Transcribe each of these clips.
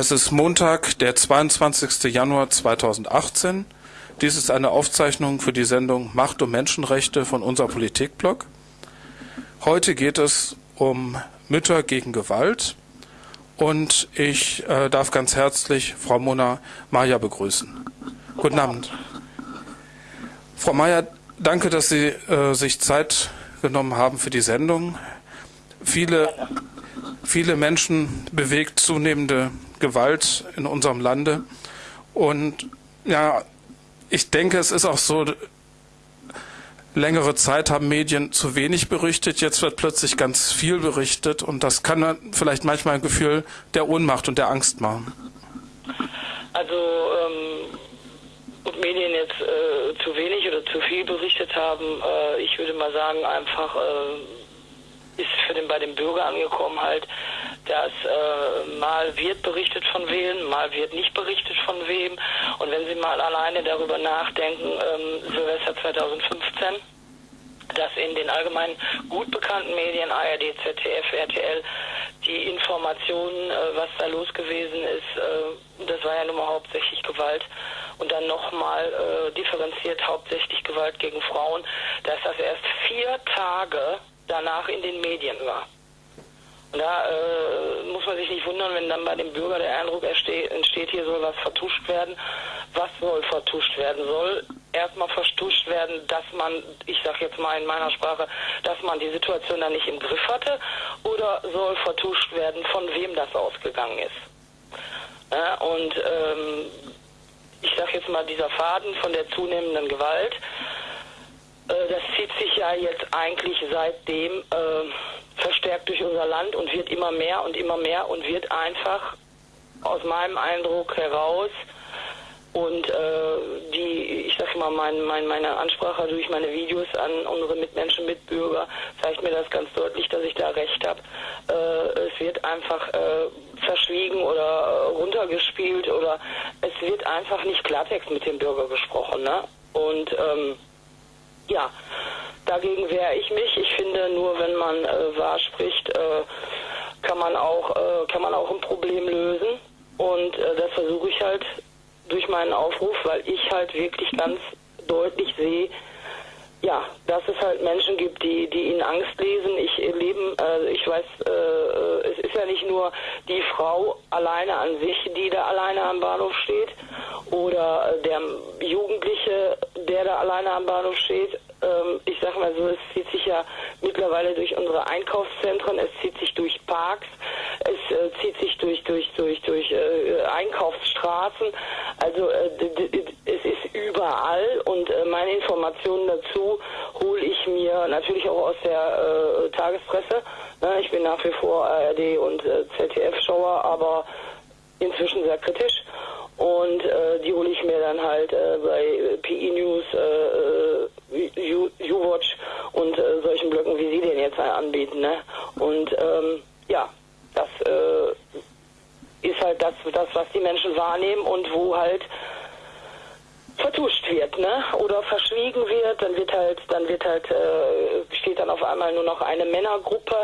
Es ist Montag, der 22. Januar 2018. Dies ist eine Aufzeichnung für die Sendung Macht und Menschenrechte von unser Politikblog. Heute geht es um Mütter gegen Gewalt und ich äh, darf ganz herzlich Frau Mona Maja begrüßen. Guten Abend. Frau Maja, danke, dass Sie äh, sich Zeit genommen haben für die Sendung. Viele, viele Menschen bewegt zunehmende Gewalt in unserem Lande. Und ja, ich denke, es ist auch so, längere Zeit haben Medien zu wenig berichtet, jetzt wird plötzlich ganz viel berichtet und das kann vielleicht manchmal ein Gefühl der Ohnmacht und der Angst machen. Also ähm, ob Medien jetzt äh, zu wenig oder zu viel berichtet haben, äh, ich würde mal sagen, einfach äh, ist für den bei dem Bürger angekommen halt, dass äh, mal wird berichtet von wem, mal wird nicht berichtet von wem. Und wenn Sie mal alleine darüber nachdenken, ähm, Silvester 2015, dass in den allgemein gut bekannten Medien ARD, ZDF, RTL die Informationen, äh, was da los gewesen ist, äh, das war ja nun mal hauptsächlich Gewalt und dann nochmal äh, differenziert hauptsächlich Gewalt gegen Frauen, dass das erst vier Tage danach in den Medien war. Und da äh, muss man sich nicht wundern, wenn dann bei dem Bürger der Eindruck entsteht, hier soll was vertuscht werden. Was soll vertuscht werden? Soll erstmal vertuscht werden, dass man, ich sage jetzt mal in meiner Sprache, dass man die Situation dann nicht im Griff hatte? Oder soll vertuscht werden, von wem das ausgegangen ist? Ja, und ähm, ich sage jetzt mal, dieser Faden von der zunehmenden Gewalt, das zieht sich ja jetzt eigentlich seitdem äh, verstärkt durch unser Land und wird immer mehr und immer mehr und wird einfach aus meinem Eindruck heraus und äh, die, ich sag mal, mein, mein, meine Ansprache durch meine Videos an unsere Mitmenschen, Mitbürger, zeigt mir das ganz deutlich, dass ich da recht habe. Äh, es wird einfach äh, verschwiegen oder äh, runtergespielt oder es wird einfach nicht Klartext mit dem Bürger gesprochen. Ne? Und ähm, ja, dagegen wehre ich mich. Ich finde, nur wenn man äh, wahr spricht, äh, kann man auch äh, kann man auch ein Problem lösen. Und äh, das versuche ich halt durch meinen Aufruf, weil ich halt wirklich ganz deutlich sehe, ja, dass es halt Menschen gibt, die, die in Angst lesen. Ich leben, äh, ich weiß, äh, es ist ja nicht nur die Frau alleine an sich, die da alleine am Bahnhof steht, oder äh, der Jugendliche, der da alleine am Bahnhof steht. Ähm, ich sag mal so, es zieht sich ja mittlerweile durch unsere Einkaufszentren, es zieht sich durch Parks, es äh, zieht sich durch durch durch durch äh, Einkaufsstraßen. Also äh, es ist überall und äh, meine Informationen dazu hole ich mir natürlich auch aus der äh, Tagespresse. Ne? Ich bin nach wie vor ARD und äh, ZDF-Schauer, aber inzwischen sehr kritisch. Und die hole ich mir dann halt bei PE News, U-Watch und solchen Blöcken, wie Sie den jetzt anbieten. Ne? Und ähm, ja, das äh, ist halt das, das, was die Menschen wahrnehmen und wo halt vertuscht wird, ne? Oder verschwiegen wird, dann wird halt, dann wird halt, äh, steht dann auf einmal nur noch eine Männergruppe,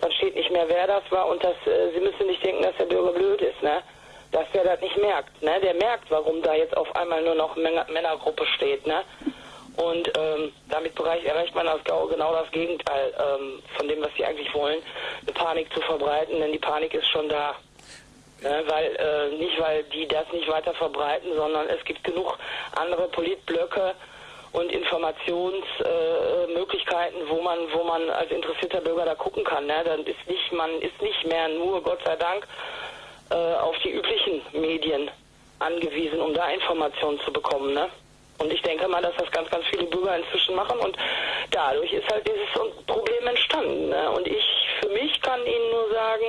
dann steht nicht mehr, wer das war und das, äh, Sie müssen nicht denken, dass der Bürger blöd ist, ne? Dass der das nicht merkt, ne? Der merkt, warum da jetzt auf einmal nur noch Männer Männergruppe steht, ne? Und ähm, damit erreicht man das genau das Gegenteil ähm, von dem, was sie eigentlich wollen, eine Panik zu verbreiten, denn die Panik ist schon da. Ne, weil äh, nicht weil die das nicht weiter verbreiten, sondern es gibt genug andere Politblöcke und Informationsmöglichkeiten, äh, wo man wo man als interessierter Bürger da gucken kann. Ne? Dann ist nicht man ist nicht mehr nur Gott sei Dank äh, auf die üblichen Medien angewiesen, um da Informationen zu bekommen. Ne? Und ich denke mal, dass das ganz, ganz viele Bürger inzwischen machen und dadurch ist halt dieses Problem entstanden. Ne? Und ich für mich kann Ihnen nur sagen,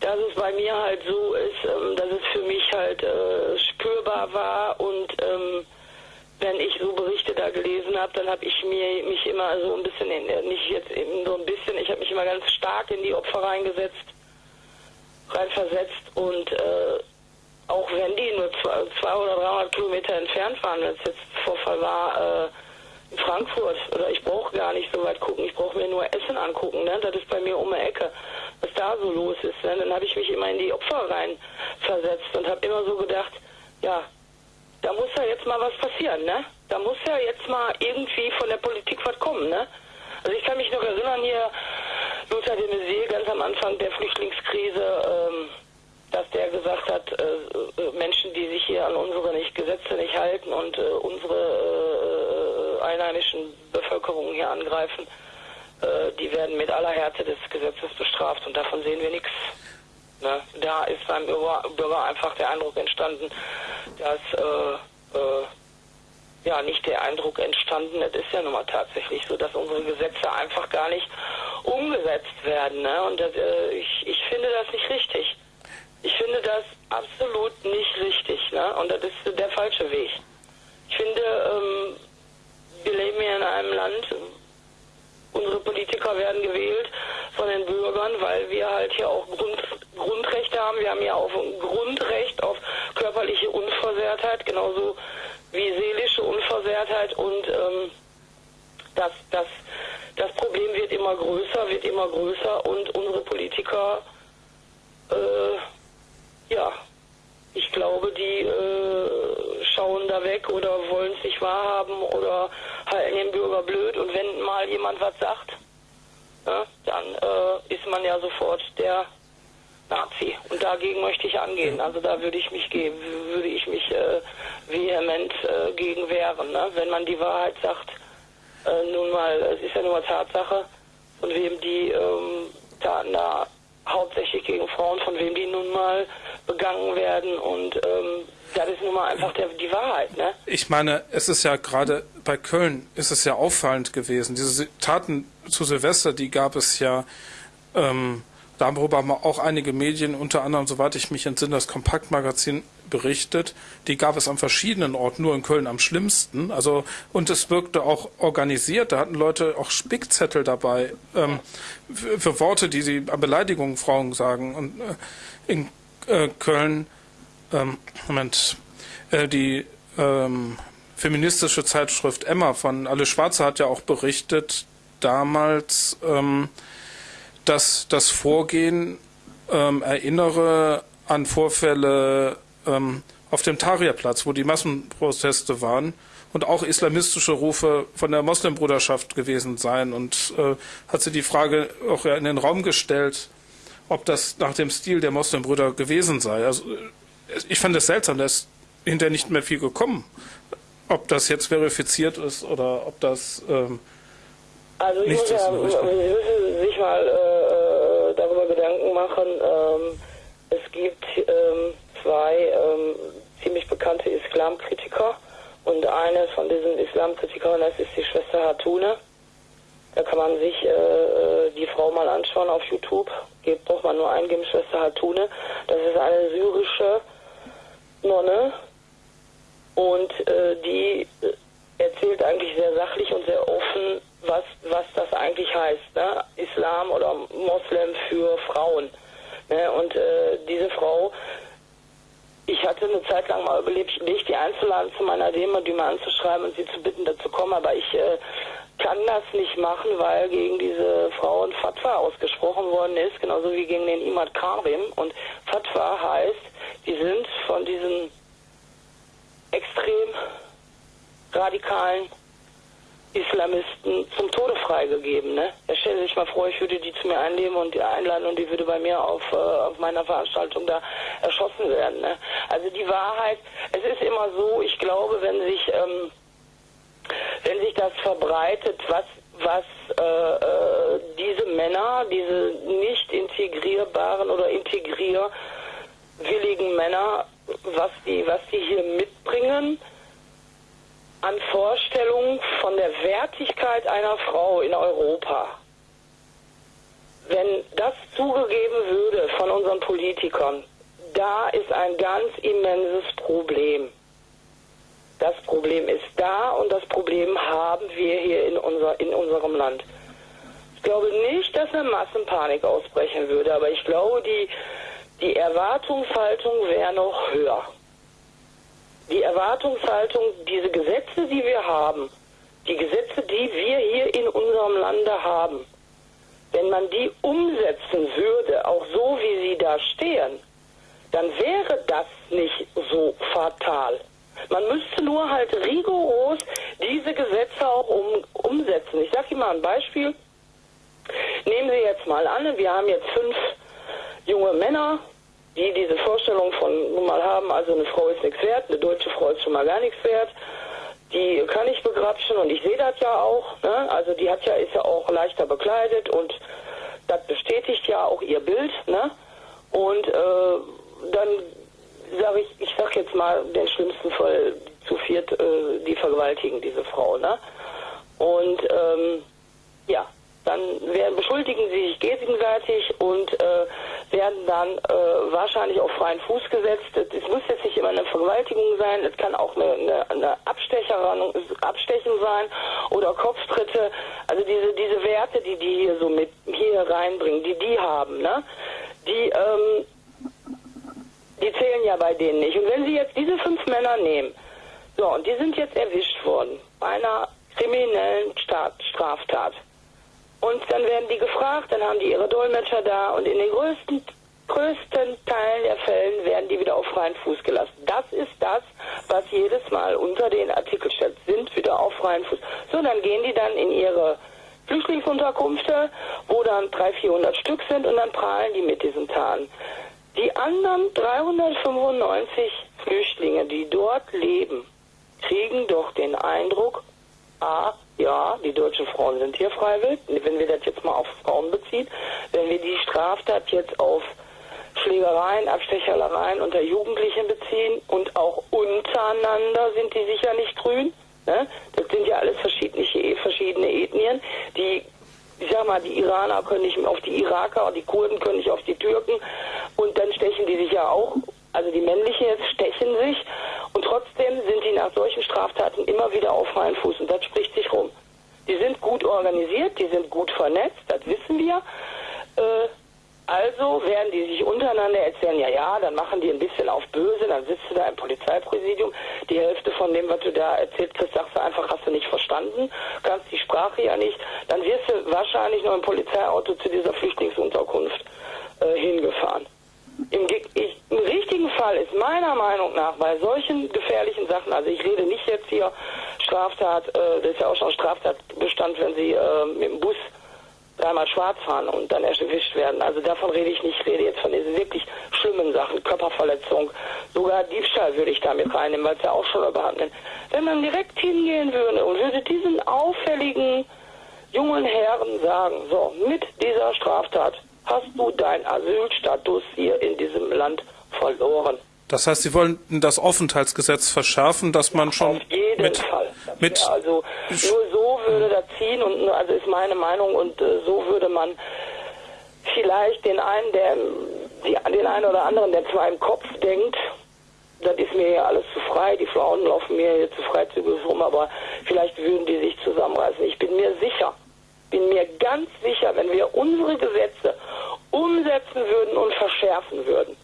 dass es bei mir halt so ist, ähm, dass es für mich halt äh, spürbar war und ähm, wenn ich so Berichte da gelesen habe, dann habe ich mir mich immer so ein bisschen, in, äh, nicht jetzt eben so ein bisschen, ich habe mich immer ganz stark in die Opfer reingesetzt, reinversetzt und äh, auch wenn die nur zwei, zwei oder 300 Kilometer entfernt waren, als jetzt Vorfall war, äh, Frankfurt oder ich brauche gar nicht so weit gucken, ich brauche mir nur Essen angucken, ne? Das ist bei mir um die Ecke, was da so los ist. Ne? Dann habe ich mich immer in die Opfer rein versetzt und habe immer so gedacht, ja, da muss ja jetzt mal was passieren, ne? Da muss ja jetzt mal irgendwie von der Politik was kommen, ne? Also ich kann mich noch erinnern hier, Lothar de Maizière ganz am Anfang der Flüchtlingskrise, ähm, dass der gesagt hat, äh, äh, Menschen, die sich hier an unsere nicht Gesetze nicht halten und äh, unsere äh, einheimischen Bevölkerung hier angreifen, äh, die werden mit aller Härte des Gesetzes bestraft und davon sehen wir nichts. Ne? Da ist beim Bürger einfach der Eindruck entstanden, dass äh, äh, ja nicht der Eindruck entstanden, es ist ja nun mal tatsächlich so, dass unsere Gesetze einfach gar nicht umgesetzt werden. Ne? Und das, äh, ich, ich finde das nicht richtig. Ich finde das absolut nicht richtig. Ne? Und das ist der falsche Weg. Ich finde, ähm, wir leben hier in einem Land, unsere Politiker werden gewählt von den Bürgern, weil wir halt hier auch Grund, Grundrechte haben. Wir haben ja auch ein Grundrecht auf körperliche Unversehrtheit, genauso wie seelische Unversehrtheit und ähm, das, das, das Problem wird immer größer, wird immer größer und unsere Politiker, äh, ja, ich glaube, die äh, schauen da weg oder wollen es nicht wahrhaben oder halten den Bürger blöd und wenn mal jemand was sagt, ja, dann äh, ist man ja sofort der Nazi. Und dagegen möchte ich angehen. Also da würde ich mich geben, würde ich mich äh, vehement äh, gegen wehren. Ne? Wenn man die Wahrheit sagt, äh, nun mal, es ist ja nur Tatsache, von wem die ähm, Taten da hauptsächlich gegen Frauen, von wem die nun mal begangen werden und ähm, das ist nun mal einfach der, die Wahrheit, ne? Ich meine, es ist ja gerade bei Köln ist es ja auffallend gewesen. Diese Taten zu Silvester, die gab es ja ähm, Darüber haben auch einige Medien, unter anderem, soweit ich mich entsinne, das Kompaktmagazin berichtet. Die gab es an verschiedenen Orten, nur in Köln am schlimmsten. Also, und es wirkte auch organisiert. Da hatten Leute auch Spickzettel dabei ähm, für, für, Worte, die sie an Beleidigungen Frauen sagen. Und äh, in äh, Köln, ähm, Moment, äh, die ähm, feministische Zeitschrift Emma von Alle Schwarze hat ja auch berichtet, damals, ähm, dass das Vorgehen ähm, erinnere an Vorfälle ähm, auf dem Tahrirplatz, wo die Massenproteste waren und auch islamistische Rufe von der Moslembruderschaft gewesen seien. Und äh, hat sie die Frage auch in den Raum gestellt, ob das nach dem Stil der Moslembrüder gewesen sei. Also ich fand es seltsam, da ist hinterher nicht mehr viel gekommen. Ob das jetzt verifiziert ist oder ob das ähm, also ich muss ja, Sie müssen sich mal äh, darüber Gedanken machen. Ähm, es gibt ähm, zwei ähm, ziemlich bekannte Islamkritiker und eine von diesen Islamkritikern, das ist die Schwester Hatune. Da kann man sich äh, äh die Frau mal anschauen auf YouTube. Geht, braucht man nur eingeben, Schwester Hatune. Das ist eine syrische Nonne und äh, die erzählt eigentlich sehr sachlich und sehr offen was, was das eigentlich heißt, ne? Islam oder Moslem für Frauen. Ne? Und äh, diese Frau, ich hatte eine Zeit lang mal überlegt, die einzuladen zu meiner Demo, die mal anzuschreiben und sie zu bitten, dazu kommen, aber ich äh, kann das nicht machen, weil gegen diese Frau ein Fatwa ausgesprochen worden ist, genauso wie gegen den Imad Karim. Und Fatwa heißt, die sind von diesen extrem radikalen Islamisten zum Tode freigegeben. Ne? Er stellt sich mal vor, ich würde die zu mir einnehmen und die einladen und die würde bei mir auf, äh, auf meiner Veranstaltung da erschossen werden. Ne? Also die Wahrheit, es ist immer so, ich glaube, wenn sich, ähm, wenn sich das verbreitet, was, was äh, äh, diese Männer, diese nicht integrierbaren oder integrierwilligen Männer, was die, was die hier mitbringen, an Vorstellungen von der Wertigkeit einer Frau in Europa. Wenn das zugegeben würde von unseren Politikern, da ist ein ganz immenses Problem. Das Problem ist da und das Problem haben wir hier in, unser, in unserem Land. Ich glaube nicht, dass eine Massenpanik ausbrechen würde, aber ich glaube, die, die Erwartungshaltung wäre noch höher die Erwartungshaltung, diese Gesetze, die wir haben, die Gesetze, die wir hier in unserem Lande haben, wenn man die umsetzen würde, auch so wie sie da stehen, dann wäre das nicht so fatal. Man müsste nur halt rigoros diese Gesetze auch um, umsetzen. Ich sage Ihnen mal ein Beispiel. Nehmen Sie jetzt mal an, wir haben jetzt fünf junge Männer, die diese Vorstellung von nun mal haben, also eine Frau ist nichts wert, eine deutsche Frau ist schon mal gar nichts wert. Die kann ich begrapschen und ich sehe das ja auch. Ne? Also die hat ja ist ja auch leichter bekleidet und das bestätigt ja auch ihr Bild. Ne? Und äh, dann sage ich, ich sag jetzt mal den schlimmsten Fall zu viert, äh, die vergewaltigen diese Frau, ne? Und ähm, ja, dann werden, beschuldigen sie sich gegenseitig und äh, werden dann äh, wahrscheinlich auf freien Fuß gesetzt. Es muss jetzt nicht immer eine Vergewaltigung sein, es kann auch eine, eine, eine Abstechen sein oder Kopftritte. Also diese diese Werte, die die hier so mit hier reinbringen, die die haben, ne? Die ähm, die zählen ja bei denen nicht. Und wenn Sie jetzt diese fünf Männer nehmen, so, und die sind jetzt erwischt worden bei einer kriminellen Straftat. Und dann werden die gefragt, dann haben die ihre Dolmetscher da und in den größten, größten Teilen der Fällen werden die wieder auf freien Fuß gelassen. Das ist das, was jedes Mal unter den Artikel steht, sind wieder auf freien Fuß. So, dann gehen die dann in ihre Flüchtlingsunterkünfte, wo dann 300, 400 Stück sind und dann prahlen die mit diesen Tarnen. Die anderen 395 Flüchtlinge, die dort leben, kriegen doch den Eindruck, a, ja, die deutschen Frauen sind hier freiwillig, wenn wir das jetzt mal auf Frauen beziehen, wenn wir die Straftat jetzt auf Schlägereien, Abstechereien unter Jugendlichen beziehen und auch untereinander sind die sicher nicht grün. Ne? Das sind ja alles verschiedene, verschiedene Ethnien, die ich sag mal, die Iraner können nicht auf die Iraker, die Kurden können nicht auf die Türken und dann stechen die sich ja auch, also die männlichen jetzt stechen sich und trotzdem sind die nach solchen Straftaten immer wieder auf freien Fuß und das spricht sich rum. Die sind gut organisiert, die sind gut vernetzt, das wissen wir. Äh, also werden die sich untereinander erzählen, ja, ja, dann machen die ein bisschen auf böse, dann sitzt du da im Polizeipräsidium, die Hälfte von dem, was du da erzählt kriegst, sagst du einfach, hast du nicht verstanden, kannst die Sprache ja nicht, dann wirst du wahrscheinlich noch im Polizeiauto zu dieser Flüchtlingsunterkunft äh, hingefahren. Im, Im richtigen Fall ist meiner Meinung nach bei solchen gefährlichen Sachen, also ich rede nicht jetzt hier Straftat, äh, das ist ja auch schon Straftatbestand, wenn sie äh, mit dem Bus dreimal schwarz fahren und dann erwischt werden. Also davon rede ich nicht. Ich rede jetzt von diesen wirklich schlimmen Sachen, Körperverletzung, sogar Diebstahl würde ich damit reinnehmen, weil es ja auch schon überhand Wenn man direkt hingehen würde und würde diesen auffälligen jungen Herren sagen, so, mit dieser Straftat hast du deinen Asylstatus hier in diesem Land verloren. Das heißt, Sie wollen das Aufenthaltsgesetz verschärfen, dass man schon Auf jeden mit, Fall. mit also nur so würde das ziehen und also ist meine Meinung und äh, so würde man vielleicht den einen, der die, den einen oder anderen, der zwar im Kopf denkt, das ist mir ja alles zu frei, die Frauen laufen mir hier zu freizügig rum, aber vielleicht würden die sich zusammenreißen. Ich bin mir sicher, bin mir ganz sicher, wenn wir unsere Gesetze umsetzen würden und verschärfen würden,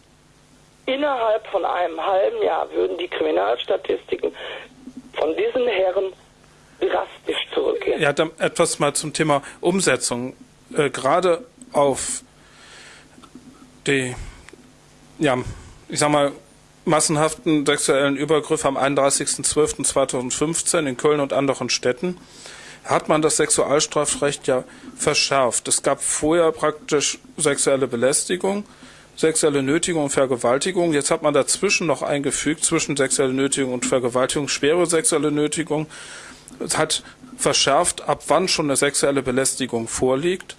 innerhalb von einem halben Jahr würden die Kriminalstatistiken von diesen Herren drastisch zurückgehen. Ja, dann etwas mal zum Thema Umsetzung. Äh, gerade auf die, ja, ich sag mal, massenhaften sexuellen Übergriffe am 31.12.2015 in Köln und anderen Städten hat man das Sexualstrafrecht ja verschärft. Es gab vorher praktisch sexuelle Belästigung sexuelle Nötigung und Vergewaltigung. Jetzt hat man dazwischen noch eingefügt, zwischen sexuelle Nötigung und Vergewaltigung, schwere sexuelle Nötigung. Es hat verschärft, ab wann schon eine sexuelle Belästigung vorliegt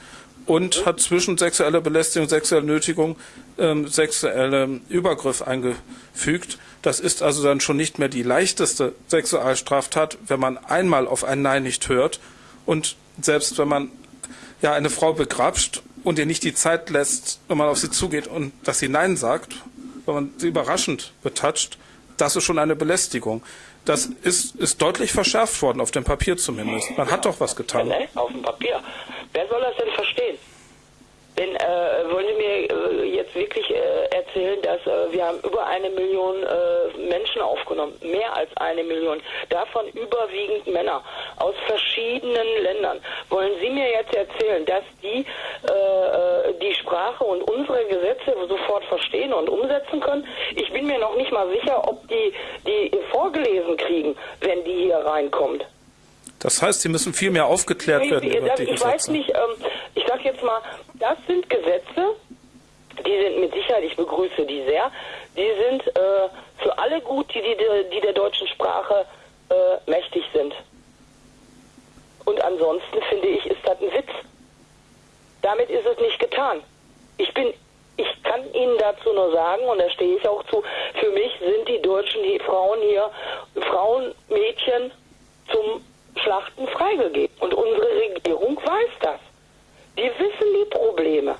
und hat zwischen sexuelle Belästigung, sexuelle Nötigung, ähm, sexuelle Übergriff eingefügt. Das ist also dann schon nicht mehr die leichteste Sexualstraftat, wenn man einmal auf ein Nein nicht hört und selbst wenn man ja eine Frau begrapscht und ihr nicht die Zeit lässt, wenn man auf sie zugeht und dass sie Nein sagt, wenn man sie überraschend betatscht, das ist schon eine Belästigung. Das ist, ist deutlich verschärft worden, auf dem Papier zumindest. Man hat doch was getan. Auf dem Papier. Wer soll das denn verstehen? Wenn, äh, wollen Sie mir äh, jetzt wirklich äh, erzählen, dass äh, wir haben über eine Million äh, Menschen aufgenommen, mehr als eine Million, davon überwiegend Männer aus verschiedenen Ländern. Wollen Sie mir jetzt erzählen, dass die äh, die Sprache und unsere Gesetze sofort verstehen und umsetzen können? Ich bin mir noch nicht mal sicher, ob die die vorgelesen kriegen, wenn die hier reinkommt. Das heißt, sie müssen viel mehr aufgeklärt Nee, werden über das, die ich Gesetze. weiß nicht, ähm, ich sag jetzt mal, das sind Gesetze, die sind mit Sicherheit, ich begrüße die sehr, die sind äh, für alle gut, die, die, die der deutschen Sprache äh, mächtig sind. Und ansonsten finde ich, ist das ein Witz. Damit ist es nicht getan. Ich bin, ich kann Ihnen dazu nur sagen, und da stehe ich auch zu, für mich sind die deutschen die Frauen hier, Frauen, Mädchen zum Schlachten freigegeben. Und unsere Regierung weiß das. Die wissen die Probleme.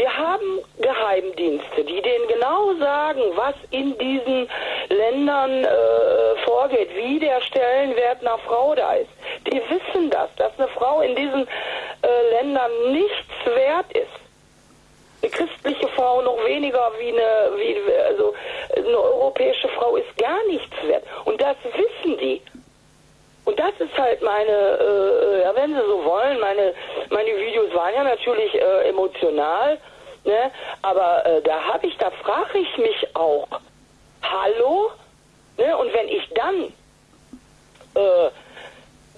Wir haben Geheimdienste, die denen genau sagen, was in diesen Ländern äh, vorgeht, wie der Stellenwert einer Frau da ist. Die wissen das, dass eine Frau in diesen äh, Ländern nichts wert ist. Eine christliche Frau noch weniger wie eine, wie, also eine europäische Frau ist gar nichts wert. Und das wissen die. Und das ist halt meine, äh, ja, wenn Sie so wollen, meine, meine Videos waren ja natürlich äh, emotional, ne? aber äh, da habe ich, da frage ich mich auch, hallo? Ne? Und wenn ich dann äh,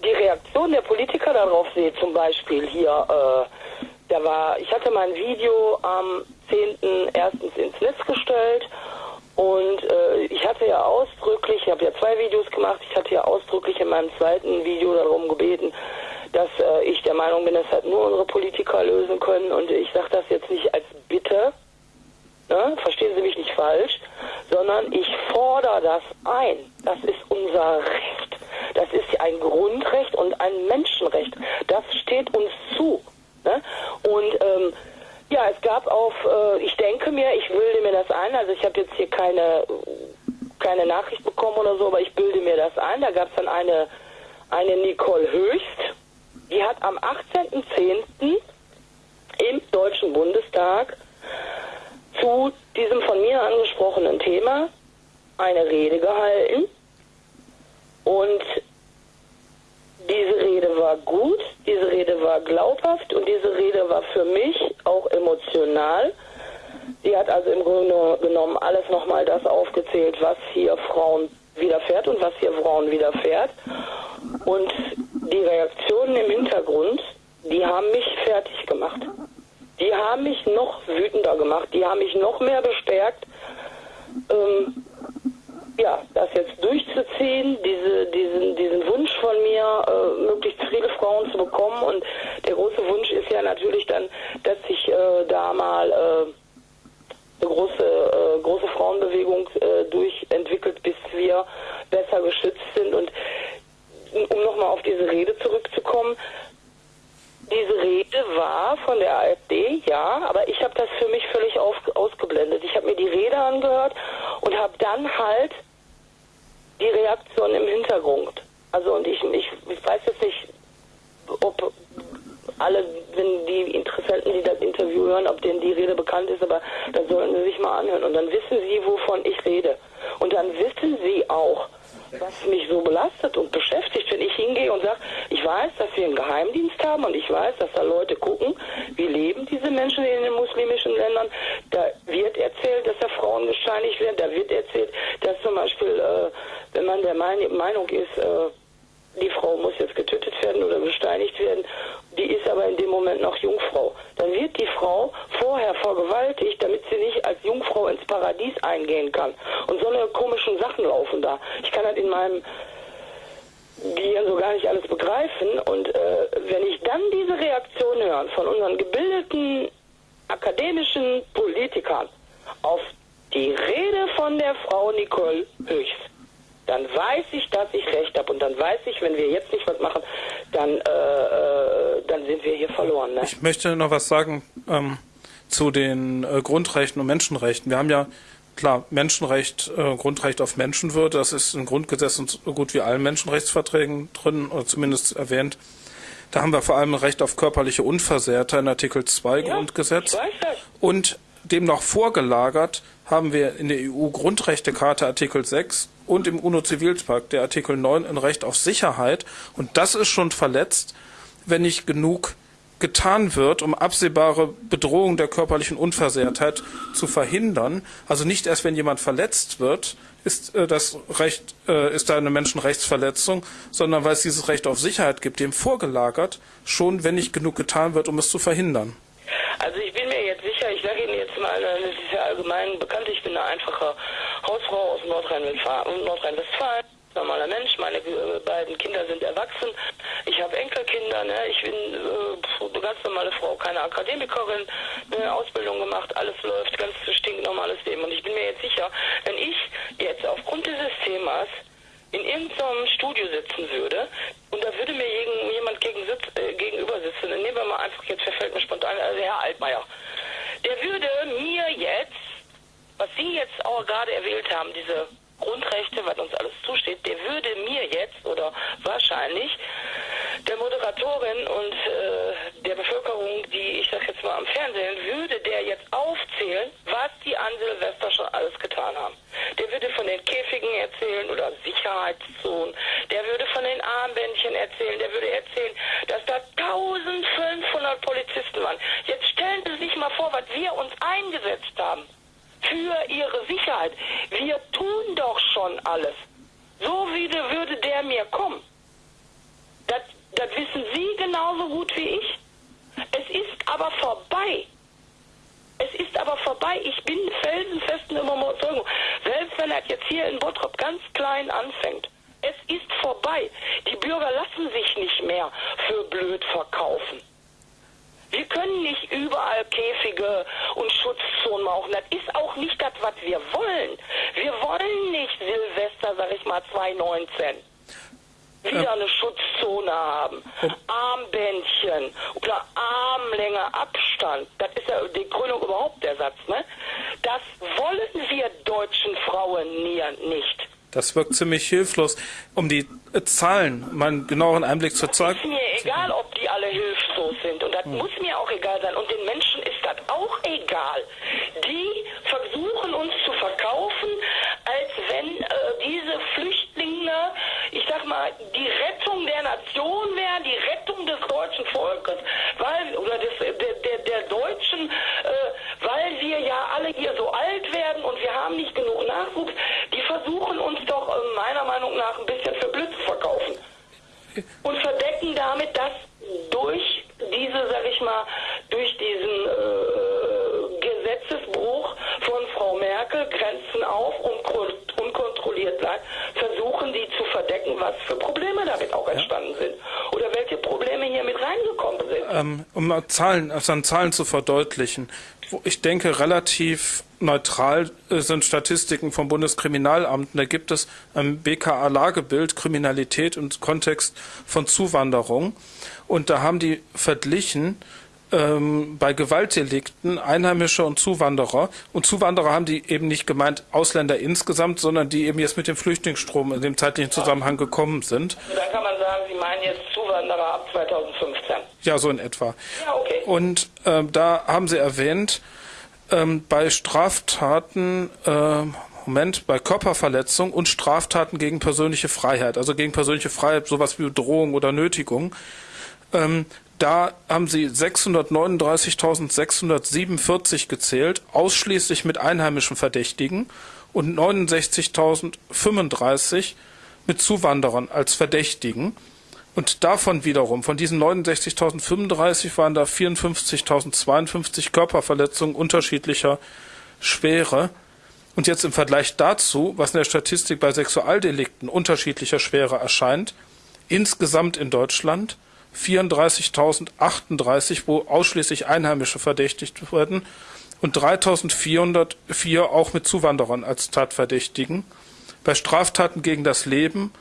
die Reaktion der Politiker darauf sehe, zum Beispiel hier, äh, da war, ich hatte mein Video am 10.01. ins Netz gestellt und äh, ich hatte ja ausdrücklich, ich habe ja zwei Videos gemacht, ich hatte ja ausdrücklich in meinem zweiten Video darum gebeten, dass äh, ich der Meinung bin, das hat nur unsere Politiker lösen können und ich sage das jetzt nicht als Bitte, ne? verstehen Sie mich nicht falsch, sondern ich fordere das ein. Das ist unser Recht. Das ist ein Grundrecht und ein Menschenrecht. Das steht uns zu. Ne? Und ähm, ja, es gab auf, äh, ich denke mir, ich bilde mir das ein, also ich habe jetzt hier keine, keine Nachricht bekommen oder so, aber ich bilde mir das ein. Da gab es dann eine, eine Nicole Höchst, die hat am 18.10. im Deutschen Bundestag zu diesem von mir angesprochenen Thema eine Rede gehalten. Und diese Rede war gut, diese Rede war glaubhaft und diese Rede war für mich auch emotional. Sie hat also im Grunde genommen alles nochmal das aufgezählt, was hier Frauen widerfährt und was hier Frauen widerfährt. Und die Reaktionen im Hintergrund, die haben mich fertig gemacht. Die haben mich noch wütender gemacht, die haben mich noch mehr bestärkt, möchte noch was sagen ähm, zu den äh, Grundrechten und Menschenrechten. Wir haben ja klar Menschenrecht, äh, Grundrecht auf Menschenwürde. Das ist im Grundgesetz und so gut wie allen Menschenrechtsverträgen drin oder zumindest erwähnt. Da haben wir vor allem Recht auf körperliche Unversehrtheit in Artikel 2 Ja, Grundgesetz. Und demnach vorgelagert haben wir in der EU-Grundrechtecharta Artikel 6 und im UNO-Zivilpakt der Artikel 9 ein Recht auf Sicherheit. Und das ist schon verletzt, wenn nicht genug getan wird, um absehbare Bedrohung der körperlichen Unversehrtheit zu verhindern. Also nicht erst, wenn jemand verletzt wird, ist äh, das Recht, äh, ist da eine Menschenrechtsverletzung, sondern weil es dieses Recht auf Sicherheit gibt, dem vorgelagert, schon wenn nicht genug getan wird, um es zu verhindern. Also ich bin mir jetzt sicher, ich sage Ihnen jetzt mal, das ist ja allgemein bekannt, ich bin eine einfache Hausfrau aus Nordrhein-Westfalen. Nordrhein normaler Mensch, meine äh, beiden Kinder sind erwachsen, ich habe Enkelkinder, ne? ich bin äh, eine ganz normale Frau, keine Akademikerin, eine Ausbildung gemacht, alles läuft, ganz stinknormales Leben. Und ich bin mir jetzt sicher, wenn ich jetzt aufgrund dieses Themas in irgendeinem Studio sitzen würde und da würde mir jemand gegen sitz, äh, gegenüber sitzen, dann nehmen wir mal einfach, jetzt verfällt mir spontan, also Herr Altmaier, der würde mir jetzt, was Sie jetzt auch gerade erwählt haben, diese Grundrechte, was uns alles zusteht, der würde mir jetzt oder wahrscheinlich der Moderatorin und äh, der Bevölkerung, die ich sag jetzt mal am Fernsehen, würde der jetzt aufzählen, was die an Silvester schon alles getan haben. Der würde von den Käfigen erzählen oder Sicherheitszonen, der würde von den Armbändchen erzählen, der würde erzählen, dass da 1500 Polizisten waren. Jetzt stellen Sie sich mal vor, was wir uns eingesetzt haben für ihre Sicherheit. Wir tun doch schon alles. So wie würde der mir kommen. Das, das wissen Sie genauso gut wie ich. Es ist aber vorbei. Es ist aber vorbei. Ich bin felsenfesten Überzeugung. Selbst wenn er jetzt hier in Bottrop ganz klein anfängt. Es ist vorbei. Die Bürger lassen sich nicht mehr für blöd verkaufen. Wir können nicht überall Käfige und Schutzzonen machen. Das ist auch nicht das, was wir wollen. Wir wollen nicht Silvester, sag ich mal, 2019 wieder eine Schutzzone haben. Armbändchen oder Armlänge Abstand. Das ist ja die Krönung überhaupt der Satz, ne? Das wollen wir deutschen Frauen nicht. Das wirkt ziemlich hilflos. Um die Zahlen, mal einen genaueren Einblick zu zeigen. Ist mir egal, ob die alle hilflos sind. Und das hm. muss mir auch egal sein. Und den Menschen ist das auch egal. Die versuchen uns zu verkaufen, als wenn äh, diese Flüchtlinge, ich sag mal, die Rettung der Nation wären, die Rettung des deutschen Volkes, weil, oder des, der, der, der Deutschen, äh, weil wir ja alle hier so alt werden und wir haben nicht genug Nachwuchs. Die versuchen uns doch äh, meiner Meinung nach ein bisschen für blöd zu verkaufen. Und verdecken damit, dass durch diese, sag ich mal, durch diesen äh, Gesetzesbruch von Frau Merkel Grenzen auf und unkontrolliert bleibt, versuchen die zu verdecken, was für Probleme damit auch entstanden sind. Oder welche Probleme hier mit reingekommen sind. Um Zahlen, also an Zahlen zu verdeutlichen ich denke, relativ neutral äh, sind Statistiken vom Bundeskriminalamt. Da gibt es ein BKA-Lagebild Kriminalität im Kontext von Zuwanderung. Und da haben die verglichen ähm, bei Gewaltdelikten Einheimische und Zuwanderer. Und Zuwanderer haben die eben nicht gemeint Ausländer insgesamt, sondern die eben jetzt mit dem Flüchtlingsstrom in dem zeitlichen Zusammenhang gekommen sind. Dann kann man sagen, Sie meinen jetzt Zuwanderer ab 2015. Ja, so in etwa. Ja, okay. Und ähm, da haben Sie erwähnt, ähm, bei Straftaten, äh, Moment, bei Körperverletzung und Straftaten gegen persönliche Freiheit, also gegen persönliche Freiheit, sowas wie Drohung oder Nötigung, ähm, da haben sie 639.647 gezählt, ausschließlich mit einheimischen Verdächtigen und 69.035 mit Zuwanderern als Verdächtigen. Und davon wiederum, von diesen 69.035 waren da 54.052 Körperverletzungen unterschiedlicher Schwere. Und jetzt im Vergleich dazu, was in der Statistik bei Sexualdelikten unterschiedlicher Schwere erscheint, insgesamt in Deutschland 34.038, wo ausschließlich Einheimische verdächtigt werden und 3.404 auch mit Zuwanderern als Tatverdächtigen. Bei Straftaten gegen das Leben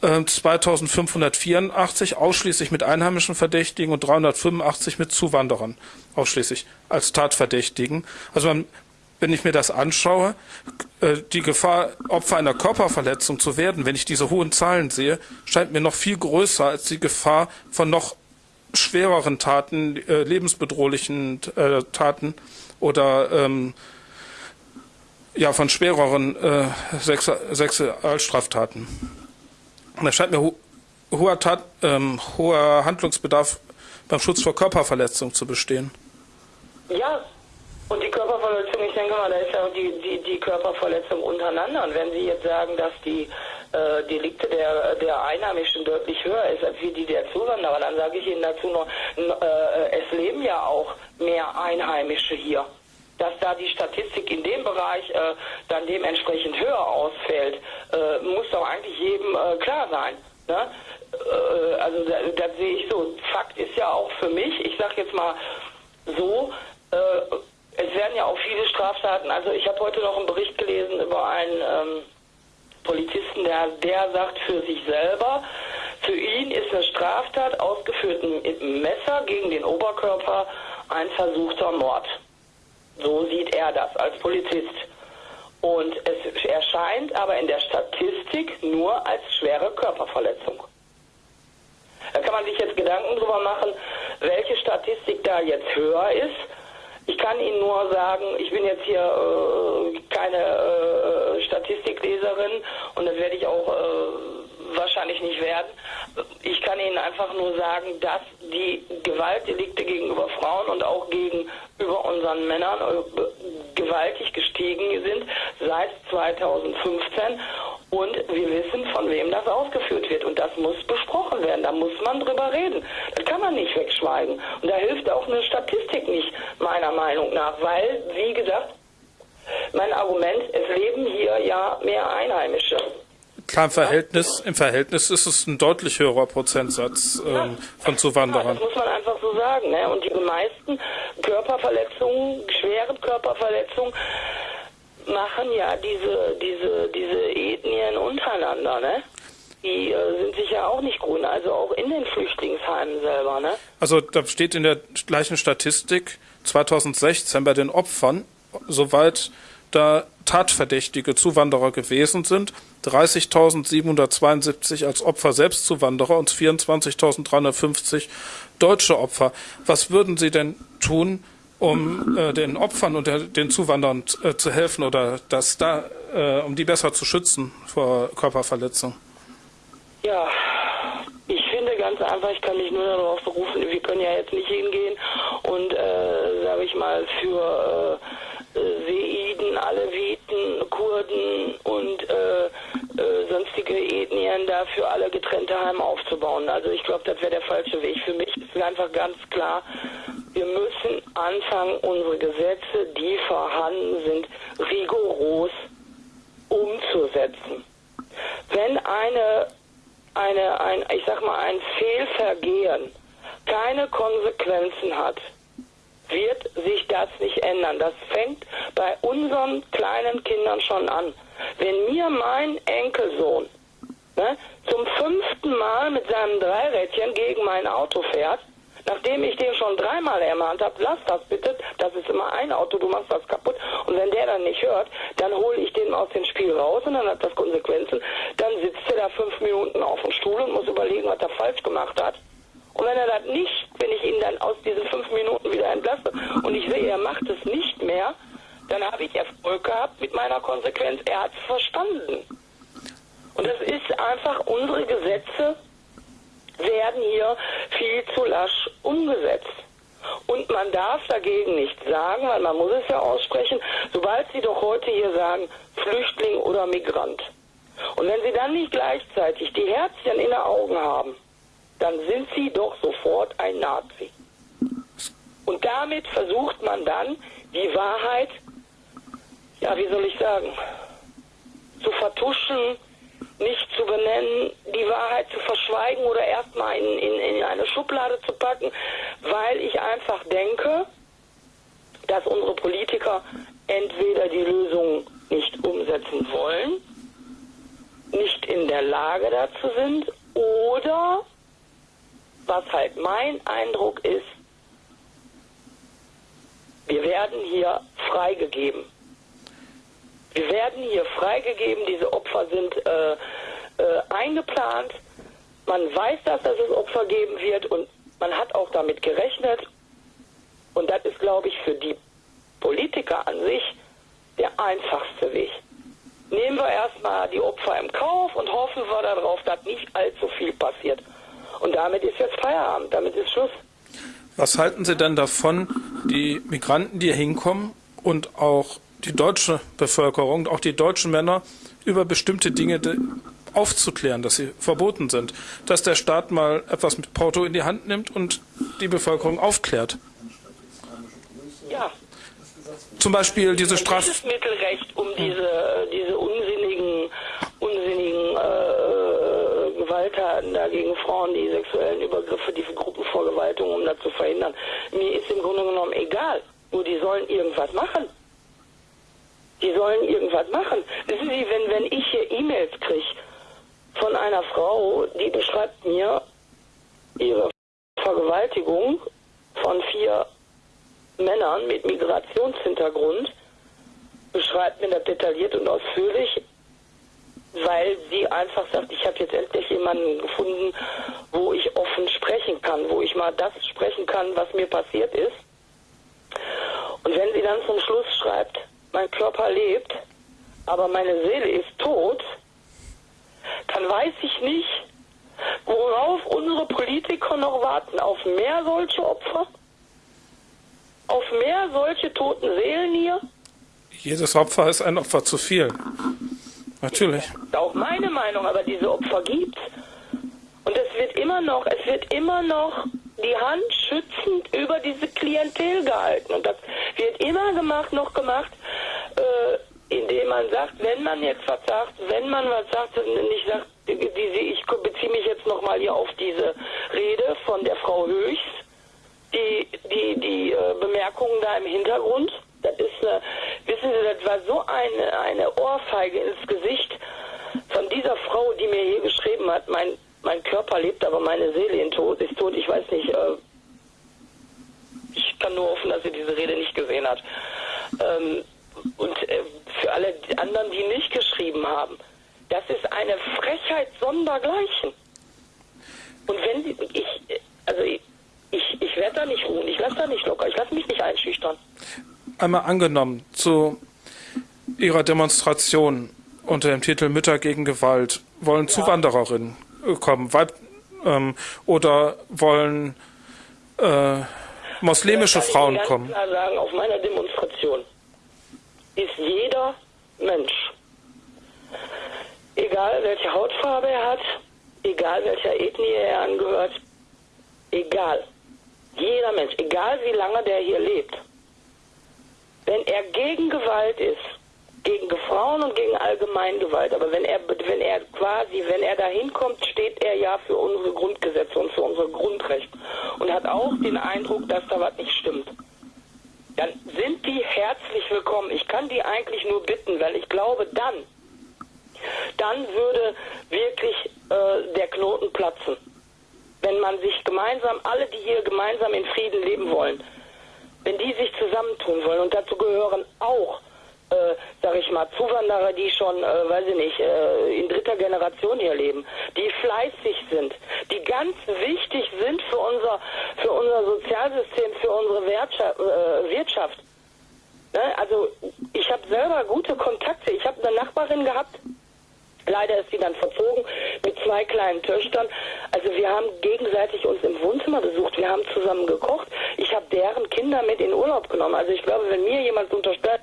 2584 äh, ausschließlich mit einheimischen Verdächtigen und 385 mit Zuwanderern ausschließlich als Tatverdächtigen. Also man, wenn ich mir das anschaue, äh, die Gefahr, Opfer einer Körperverletzung zu werden, wenn ich diese hohen Zahlen sehe, scheint mir noch viel größer als die Gefahr von noch schwereren Taten, äh, lebensbedrohlichen äh, Taten oder ähm, ja, von schwereren äh, Sexualstraftaten. Da scheint mir ho hoher, Tat, ähm, hoher Handlungsbedarf beim Schutz vor Körperverletzung zu bestehen. Ja, und die Körperverletzung, ich denke mal, da ist ja auch die, die, die Körperverletzung untereinander. Und wenn Sie jetzt sagen, dass die äh, Delikte der, der Einheimischen deutlich höher ist als die der Zuwanderer, dann sage ich Ihnen dazu noch, äh, es leben ja auch mehr Einheimische hier. Dass da die Statistik in dem Bereich äh, dann dementsprechend höher ausfällt, äh, muss doch eigentlich jedem äh, klar sein. Ne? Äh, also das, das sehe ich so. Fakt ist ja auch für mich, ich sage jetzt mal so, es werden ja auch viele Straftaten, also ich habe heute noch einen Bericht gelesen über einen ähm, Polizisten, der, der sagt für sich selber, für ihn ist eine Straftat ausgeführt mit einem Messer gegen den Oberkörper ein versuchter Mord. So sieht er das als Polizist. Und es erscheint aber in der Statistik nur als schwere Körperverletzung. Da kann man sich jetzt Gedanken drüber machen, welche Statistik da jetzt höher ist ich kann Ihnen nur sagen, ich bin jetzt hier äh, keine äh, Statistikleserin und das werde ich auch äh, wahrscheinlich nicht werden. Ich kann Ihnen einfach nur sagen, dass die Gewaltdelikte gegenüber Frauen und auch gegenüber unseren Männern äh, gewaltig gestiegen sind seit 2015 und wir wissen, von wem das ausgeführt wird. Und das muss besprochen werden. Da muss man drüber reden. Das kann man nicht wegschweigen. Und da hilft auch eine Statistik nicht, meiner Meinung nach. Weil, wie gesagt, mein Argument, es leben hier ja mehr Einheimische. Im Verhältnis, im Verhältnis ist es ein deutlich höherer Prozentsatz ähm, von Zuwanderern. Das muss man einfach so sagen. Ne? Und die meisten Körperverletzungen, schweren Körperverletzungen, machen ja diese, diese, diese Ethnien untereinander, ne? Die äh, sind sich ja auch nicht grün, also auch in den Flüchtlingsheimen selber, ne? Also da steht in der gleichen Statistik 2016 bei den Opfern, soweit da tatverdächtige Zuwanderer gewesen sind, 30.772 als Opfer Selbstzuwanderer und 24.350 deutsche Opfer. Was würden Sie denn tun, um äh, den Opfern und der, den Zuwanderern äh, zu helfen oder das da, äh, um die besser zu schützen vor Körperverletzung? Ja, ich finde ganz einfach, ich kann mich nur darauf berufen, wir können ja jetzt nicht hingehen und, äh, sage ich mal, für äh, Aleviten, Kurden und äh, äh, sonstige Ethnien dafür alle getrennte Heime aufzubauen. Also ich glaube, das wäre der falsche Weg. Für mich ist einfach ganz klar, wir müssen anfangen, unsere Gesetze, die vorhanden sind, rigoros umzusetzen. Wenn eine, eine, ein, ich sag mal, ein Fehlvergehen keine Konsequenzen hat, wird sich das nicht ändern. Das fängt bei unseren kleinen Kindern schon an. Wenn mir mein Enkelsohn ne, zum fünften Mal mit seinem Dreirädchen gegen mein Auto fährt, Nachdem ich den schon dreimal ermahnt habe, lass das bitte, das ist immer ein Auto, du machst das kaputt. Und wenn der dann nicht hört, dann hole ich den aus dem Spiel raus und dann hat das Konsequenzen. Dann sitzt er da fünf Minuten auf dem Stuhl und muss überlegen, was er falsch gemacht hat. Und wenn er das nicht, wenn ich ihn dann aus diesen fünf Minuten wieder entlasse und ich sehe, er macht es nicht mehr, dann habe ich Erfolg gehabt mit meiner Konsequenz. Er hat es verstanden. Und das ist einfach unsere Gesetze werden hier viel zu lasch umgesetzt. Und man darf dagegen nichts sagen, weil man muss es ja aussprechen, sobald Sie doch heute hier sagen, Flüchtling oder Migrant. Und wenn Sie dann nicht gleichzeitig die Herzchen in den Augen haben, dann sind Sie doch sofort ein Nazi. Und damit versucht man dann die Wahrheit, ja, wie soll ich sagen, zu vertuschen, nicht zu benennen, die Wahrheit zu verschweigen oder erstmal in, in, in eine Schublade zu packen, weil ich einfach denke, dass unsere Politiker entweder die Lösung nicht umsetzen wollen, nicht in der Lage dazu sind oder, was halt mein Eindruck ist, wir werden hier freigegeben. Wir werden hier freigegeben, diese Opfer sind äh, äh, eingeplant. Man weiß, dass es Opfer geben wird und man hat auch damit gerechnet. Und das ist, glaube ich, für die Politiker an sich der einfachste Weg. Nehmen wir erstmal die Opfer im Kauf und hoffen wir darauf, dass nicht allzu viel passiert. Und damit ist jetzt Feierabend, damit ist Schluss. Was halten Sie denn davon, die Migranten, die hier hinkommen und auch die deutsche Bevölkerung, auch die deutschen Männer über bestimmte Dinge aufzuklären, dass sie verboten sind, dass der Staat mal etwas mit Porto in die Hand nimmt und die Bevölkerung aufklärt? Ja. Zum Beispiel diese. Dieses Mittelrecht, um diese, diese Gewalttaten da gegen Frauen, die sexuellen Übergriffe, die Gruppenvergewaltigung, um das zu verhindern. Mir ist im Grunde genommen egal. Nur die sollen irgendwas machen. Die sollen irgendwas machen. Wissen Sie, wenn, wenn ich hier E-Mails kriege von einer Frau, die beschreibt mir ihre Vergewaltigung von vier Männern mit Migrationshintergrund, beschreibt mir das detailliert und ausführlich, weil sie einfach sagt, ich habe jetzt endlich jemanden gefunden, wo ich offen sprechen kann, wo ich mal das sprechen kann, was mir passiert ist. Und wenn sie dann zum Schluss schreibt, mein Körper lebt, aber meine Seele ist tot, dann weiß ich nicht, worauf unsere Politiker noch warten. Auf mehr solche Opfer? Auf mehr solche toten Seelen hier? Jedes Opfer ist ein Opfer zu viel. Natürlich. Auch meine Meinung, aber diese Opfer gibt Und es wird immer noch, es wird immer noch die Hand schützend über diese Klientel gehalten. Und das wird immer gemacht, noch gemacht, äh, indem man sagt, wenn man jetzt was sagt, wenn man was sagt, nicht sagt, diese, ich beziehe mich jetzt nochmal hier auf diese Rede von der Frau Höchst, die, die, die äh, Bemerkungen da im Hintergrund. Das ist, äh, wissen Sie, das war so eine, eine Ohrfeige ins Gesicht von dieser Frau, die mir hier geschrieben hat, mein, mein Körper lebt, aber meine Seele in Tod, ist tot. Ich weiß nicht, äh, ich kann nur hoffen, dass sie diese Rede nicht gesehen hat. Ähm, und äh, für alle anderen, die nicht geschrieben haben, das ist eine Frechheit sondergleichen. Und wenn sie, ich, also ich, ich werde da nicht ruhen, ich lasse da nicht locker, ich lasse mich nicht einschüchtern. Einmal angenommen, zu Ihrer Demonstration unter dem Titel Mütter gegen Gewalt wollen. Zuwandererinnen kommen Weib, ähm, oder wollen äh, muslimische Frauen ganz kommen? Klar sagen, auf meiner Demonstration ist jeder Mensch, egal welche Hautfarbe er hat, egal welcher Ethnie er angehört, egal, jeder Mensch, egal wie lange der hier lebt, wenn er gegen Gewalt ist, gegen Frauen und gegen Allgemeingewalt. Aber wenn er, wenn er quasi, wenn er dahin kommt, steht er ja für unsere Grundgesetze und für unsere Grundrechte und hat auch den Eindruck, dass da was nicht stimmt. Dann sind die herzlich willkommen. Ich kann die eigentlich nur bitten, weil ich glaube, dann, dann würde wirklich äh, der Knoten platzen. Wenn man sich gemeinsam, alle, die hier gemeinsam in Frieden leben wollen, wenn die sich zusammentun wollen und dazu gehören auch äh, sag ich mal, Zuwanderer, die schon, äh, weiß ich nicht, äh, in dritter Generation hier leben, die fleißig sind, die ganz wichtig sind für unser, für unser Sozialsystem, für unsere Wirtschaft. Äh, Wirtschaft. Ne? Also ich habe selber gute Kontakte. Ich habe eine Nachbarin gehabt, Leider ist sie dann verzogen mit zwei kleinen Töchtern. Also wir haben gegenseitig uns im Wohnzimmer besucht. Wir haben zusammen gekocht. Ich habe deren Kinder mit in Urlaub genommen. Also ich glaube, wenn mir jemand unterstellt,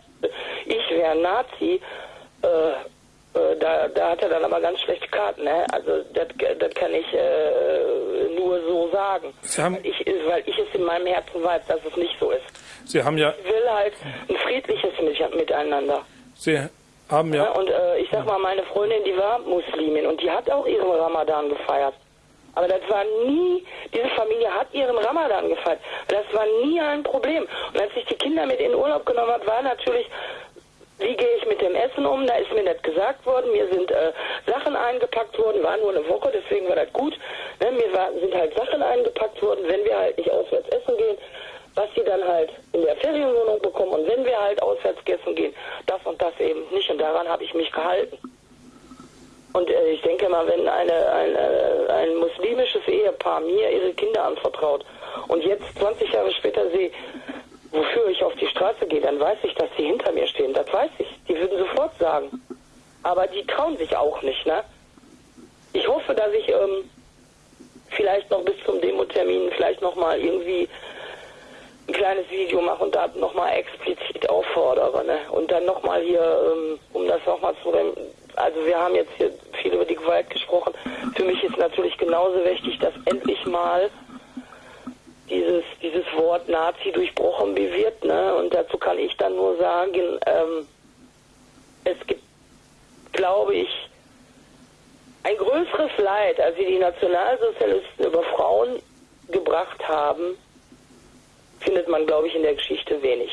ich wäre Nazi, äh, äh, da, da hat er dann aber ganz schlechte Karten. Ne? Also das, das kann ich äh, nur so sagen. weil, ich, weil ich es in meinem Herzen weiß, dass es nicht so ist. Sie haben ja... Ich will halt ein friedliches Miteinander. Sie haben ja... Und äh, ich sag mal, meine Freundin, die war Muslimin und die hat auch ihren Ramadan gefeiert. Aber das war nie, diese Familie hat ihren Ramadan gefeiert. Das war nie ein Problem. Und als ich die Kinder mit in Urlaub genommen habe, war natürlich, wie gehe ich mit dem Essen um? Da ist mir nicht gesagt worden. Mir sind äh, Sachen eingepackt worden, war nur eine Woche, deswegen war das gut. Ne? Mir war, sind halt Sachen eingepackt worden, wenn wir halt nicht auswärts essen gehen, was sie dann halt in der Ferienwohnung bekommen. Und wenn wir halt auswärts essen gehen, das und das eben nicht. Und daran habe ich mich gehalten. Und äh, ich denke mal, wenn eine, eine, ein muslimisches Ehepaar mir ihre Kinder anvertraut und jetzt 20 Jahre später sehe, wofür ich auf die Straße gehe, dann weiß ich, dass sie hinter mir stehen. Das weiß ich. Die würden sofort sagen. Aber die trauen sich auch nicht, ne? Ich hoffe, dass ich ähm, vielleicht noch bis zum Demo-Termin vielleicht nochmal irgendwie ein kleines Video mache und da nochmal explizit auffordere. Ne? Und dann nochmal hier, ähm, um das nochmal zu... Also wir haben jetzt hier viel über die Gewalt gesprochen. Für mich ist natürlich genauso wichtig, dass endlich mal dieses, dieses Wort Nazi durchbrochen wird. Ne? Und dazu kann ich dann nur sagen, ähm, es gibt, glaube ich, ein größeres Leid, als sie die Nationalsozialisten über Frauen gebracht haben, findet man, glaube ich, in der Geschichte wenig.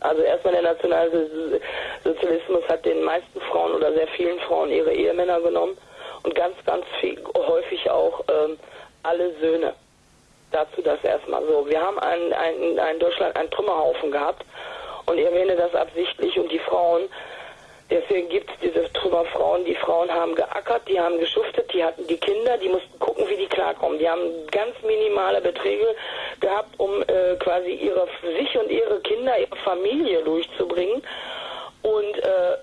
Also erstmal der Nationalsozialismus hat den meisten Frauen oder sehr vielen Frauen ihre Ehemänner genommen und ganz, ganz viel, häufig auch ähm, alle Söhne. Dazu das erstmal so. Wir haben in Deutschland einen Trümmerhaufen gehabt und ich erwähne das absichtlich und die Frauen Deswegen gibt es diese Trümmerfrauen. Die Frauen haben geackert, die haben geschuftet, die hatten die Kinder, die mussten gucken, wie die klarkommen. Die haben ganz minimale Beträge gehabt, um äh, quasi ihre sich und ihre Kinder, ihre Familie durchzubringen. Und äh,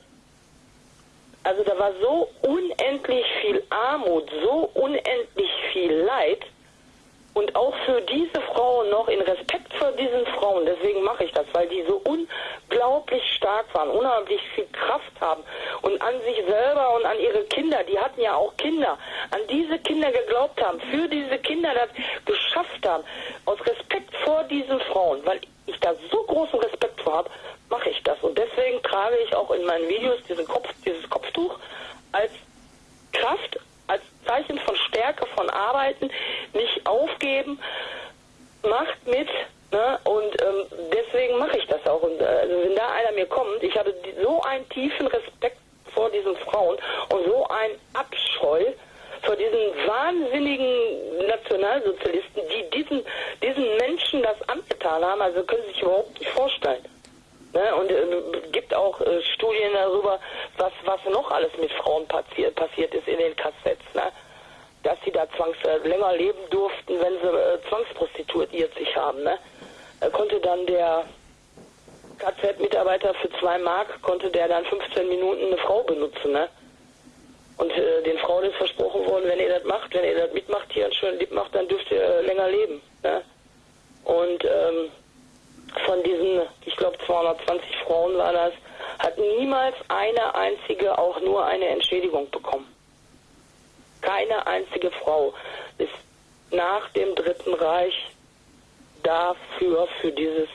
also da war so unendlich viel Armut, so unendlich viel Leid und auch für diese Frauen noch in Respekt vor diesen Frauen, deswegen mache ich das, weil die so unglaublich stark waren, unheimlich viel Kraft haben und an sich selber und an ihre Kinder, die hatten ja auch Kinder, an diese Kinder geglaubt haben, für diese Kinder das geschafft haben, aus Respekt vor diesen Frauen, weil ich da so großen Respekt vor habe, mache ich das. Und deswegen trage ich auch in meinen Videos diesen Kopf, dieses Kopftuch als Kraft, Zeichen von Stärke, von Arbeiten, nicht aufgeben, macht mit. Ne? Und ähm, deswegen mache ich das auch. Und äh, also wenn da einer mir kommt, ich habe so einen tiefen Respekt vor diesen Frauen und so einen Abscheu vor diesen wahnsinnigen Nationalsozialisten, die diesen, diesen Menschen das angetan haben, also können Sie sich überhaupt nicht vorstellen. Ne? Und äh, gibt auch äh, Studien darüber, was, was noch alles mit Frauen passiert, passiert ist in den Kassetts. Ne? Dass sie da zwangs, äh, länger leben durften, wenn sie äh, zwangsprostituiert sich haben. Ne? Äh, konnte dann der KZ-Mitarbeiter für zwei Mark, konnte der dann 15 Minuten eine Frau benutzen. Ne? Und äh, den Frauen ist versprochen worden, wenn ihr das macht, wenn ihr das mitmacht, hier einen schönen Lieb macht, dann dürft ihr äh, länger leben. Ne? Und ähm, von diesen, ich glaube 220 Frauen war das, hat niemals eine einzige auch nur eine Entschädigung bekommen. Keine einzige Frau ist nach dem Dritten Reich dafür, für dieses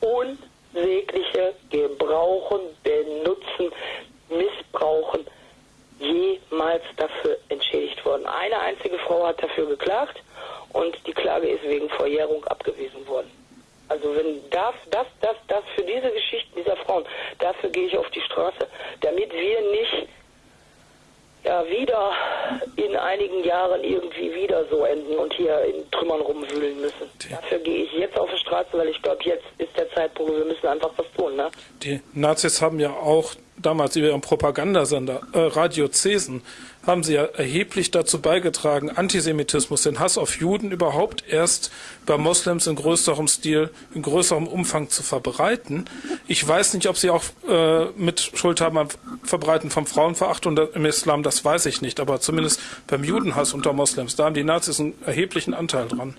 unsägliche Gebrauchen, Benutzen, Missbrauchen jemals dafür entschädigt worden. Eine einzige Frau hat dafür geklagt und die Klage ist wegen Verjährung abgewiesen worden. Also wenn das, das, das, das für diese Geschichten dieser Frauen, dafür gehe ich auf die Straße, damit wir nicht ja wieder in einigen Jahren irgendwie wieder so enden und hier in Trümmern rumwühlen müssen. Die Dafür gehe ich jetzt auf die Straße, weil ich glaube, jetzt ist der Zeitpunkt, wir müssen einfach was tun. Ne? Die Nazis haben ja auch damals über ihren Propagandasender äh, Radio Cesen haben sie ja erheblich dazu beigetragen, Antisemitismus, den Hass auf Juden überhaupt erst bei Moslems in größerem Stil, in größerem Umfang zu verbreiten. Ich weiß nicht, ob sie auch äh, mit Schuld haben am Verbreiten von Frauenverachtung im Islam, das weiß ich nicht, aber zumindest beim Judenhass unter Moslems, da haben die Nazis einen erheblichen Anteil dran.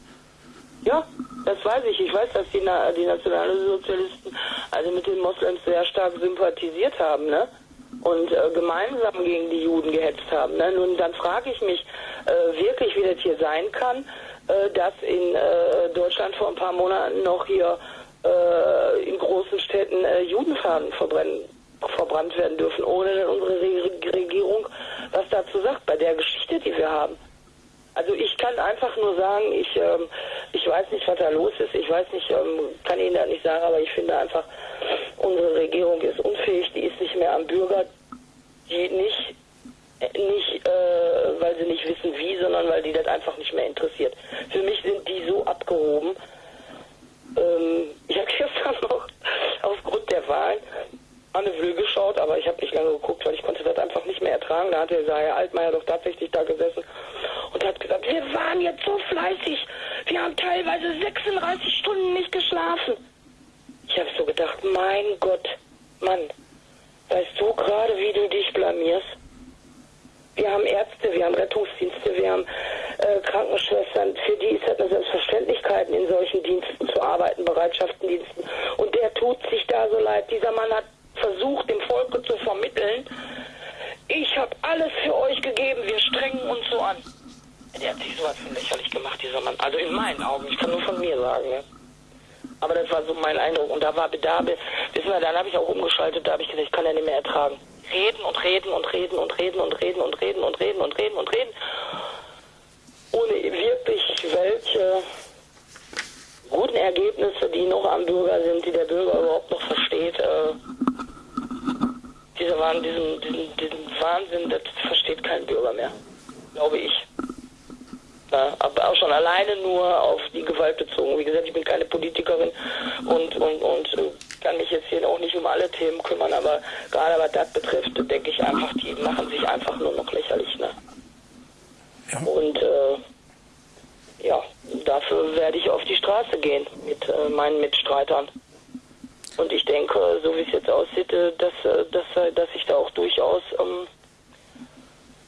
Ja, das weiß ich. Ich weiß, dass die, Na die Nationalsozialisten also mit den Moslems sehr stark sympathisiert haben, ne? Und äh, gemeinsam gegen die Juden gehetzt haben. Ne? Nun, dann frage ich mich äh, wirklich, wie das hier sein kann, äh, dass in äh, Deutschland vor ein paar Monaten noch hier äh, in großen Städten äh, Judenfahnen verbrennen, verbrannt werden dürfen, ohne dass unsere Re Regierung was dazu sagt, bei der Geschichte, die wir haben. Also ich kann einfach nur sagen, ich, ähm, ich weiß nicht, was da los ist. Ich weiß nicht, ähm, kann Ihnen das nicht sagen, aber ich finde einfach, unsere Regierung ist unfähig, die ist nicht mehr am Bürger, die nicht, nicht äh, weil sie nicht wissen wie, sondern weil die das einfach nicht mehr interessiert. Für mich sind die so abgehoben. Ähm, ich habe gestern noch aufgrund der Wahlen Anne Will geschaut, aber ich habe nicht lange geguckt, weil ich konnte das einfach nicht mehr ertragen. Da hat der Herr Altmaier doch tatsächlich da gesessen und hat gesagt, wir waren jetzt so fleißig, wir haben teilweise 36 Stunden nicht geschlafen. Ich habe so gedacht, mein Gott, Mann, weißt du gerade, wie du dich blamierst? Wir haben Ärzte, wir haben Rettungsdienste, wir haben äh, Krankenschwestern. Für die ist das eine Selbstverständlichkeit, in solchen Diensten zu arbeiten, Bereitschaftendiensten. Und der tut sich da so leid. Dieser Mann hat versucht, dem Volke zu vermitteln, ich habe alles für euch gegeben, wir strengen uns so an. Der hat sich sowas von lächerlich gemacht, dieser Mann. Also in meinen Augen, ich kann nur von mir sagen. Ne? Aber das war so mein Eindruck. Und da war Bedarf, wissen wir, dann habe ich auch umgeschaltet, da habe ich gesagt, ich kann ja nicht mehr ertragen. Reden und reden und reden und reden und reden und reden und reden und reden und reden. Ohne wirklich welche guten Ergebnisse, die noch am Bürger sind, die der Bürger überhaupt noch versteht. Äh, dieser Wahn, diesen, diesen, diesen Wahnsinn, das versteht kein Bürger mehr, glaube ich. Ja, aber auch schon alleine nur auf die Gewalt bezogen. Wie gesagt, ich bin keine Politikerin und, und, und äh, kann mich jetzt hier auch nicht um alle Themen kümmern, aber gerade was das betrifft, denke ich einfach, die machen sich einfach nur noch lächerlich. Ne? Ja. Und äh, ja, dafür werde ich auf die Straße gehen mit äh, meinen Mitstreitern. Und ich denke, so wie es jetzt aussieht, äh, dass, äh, dass, äh, dass ich da auch durchaus ähm,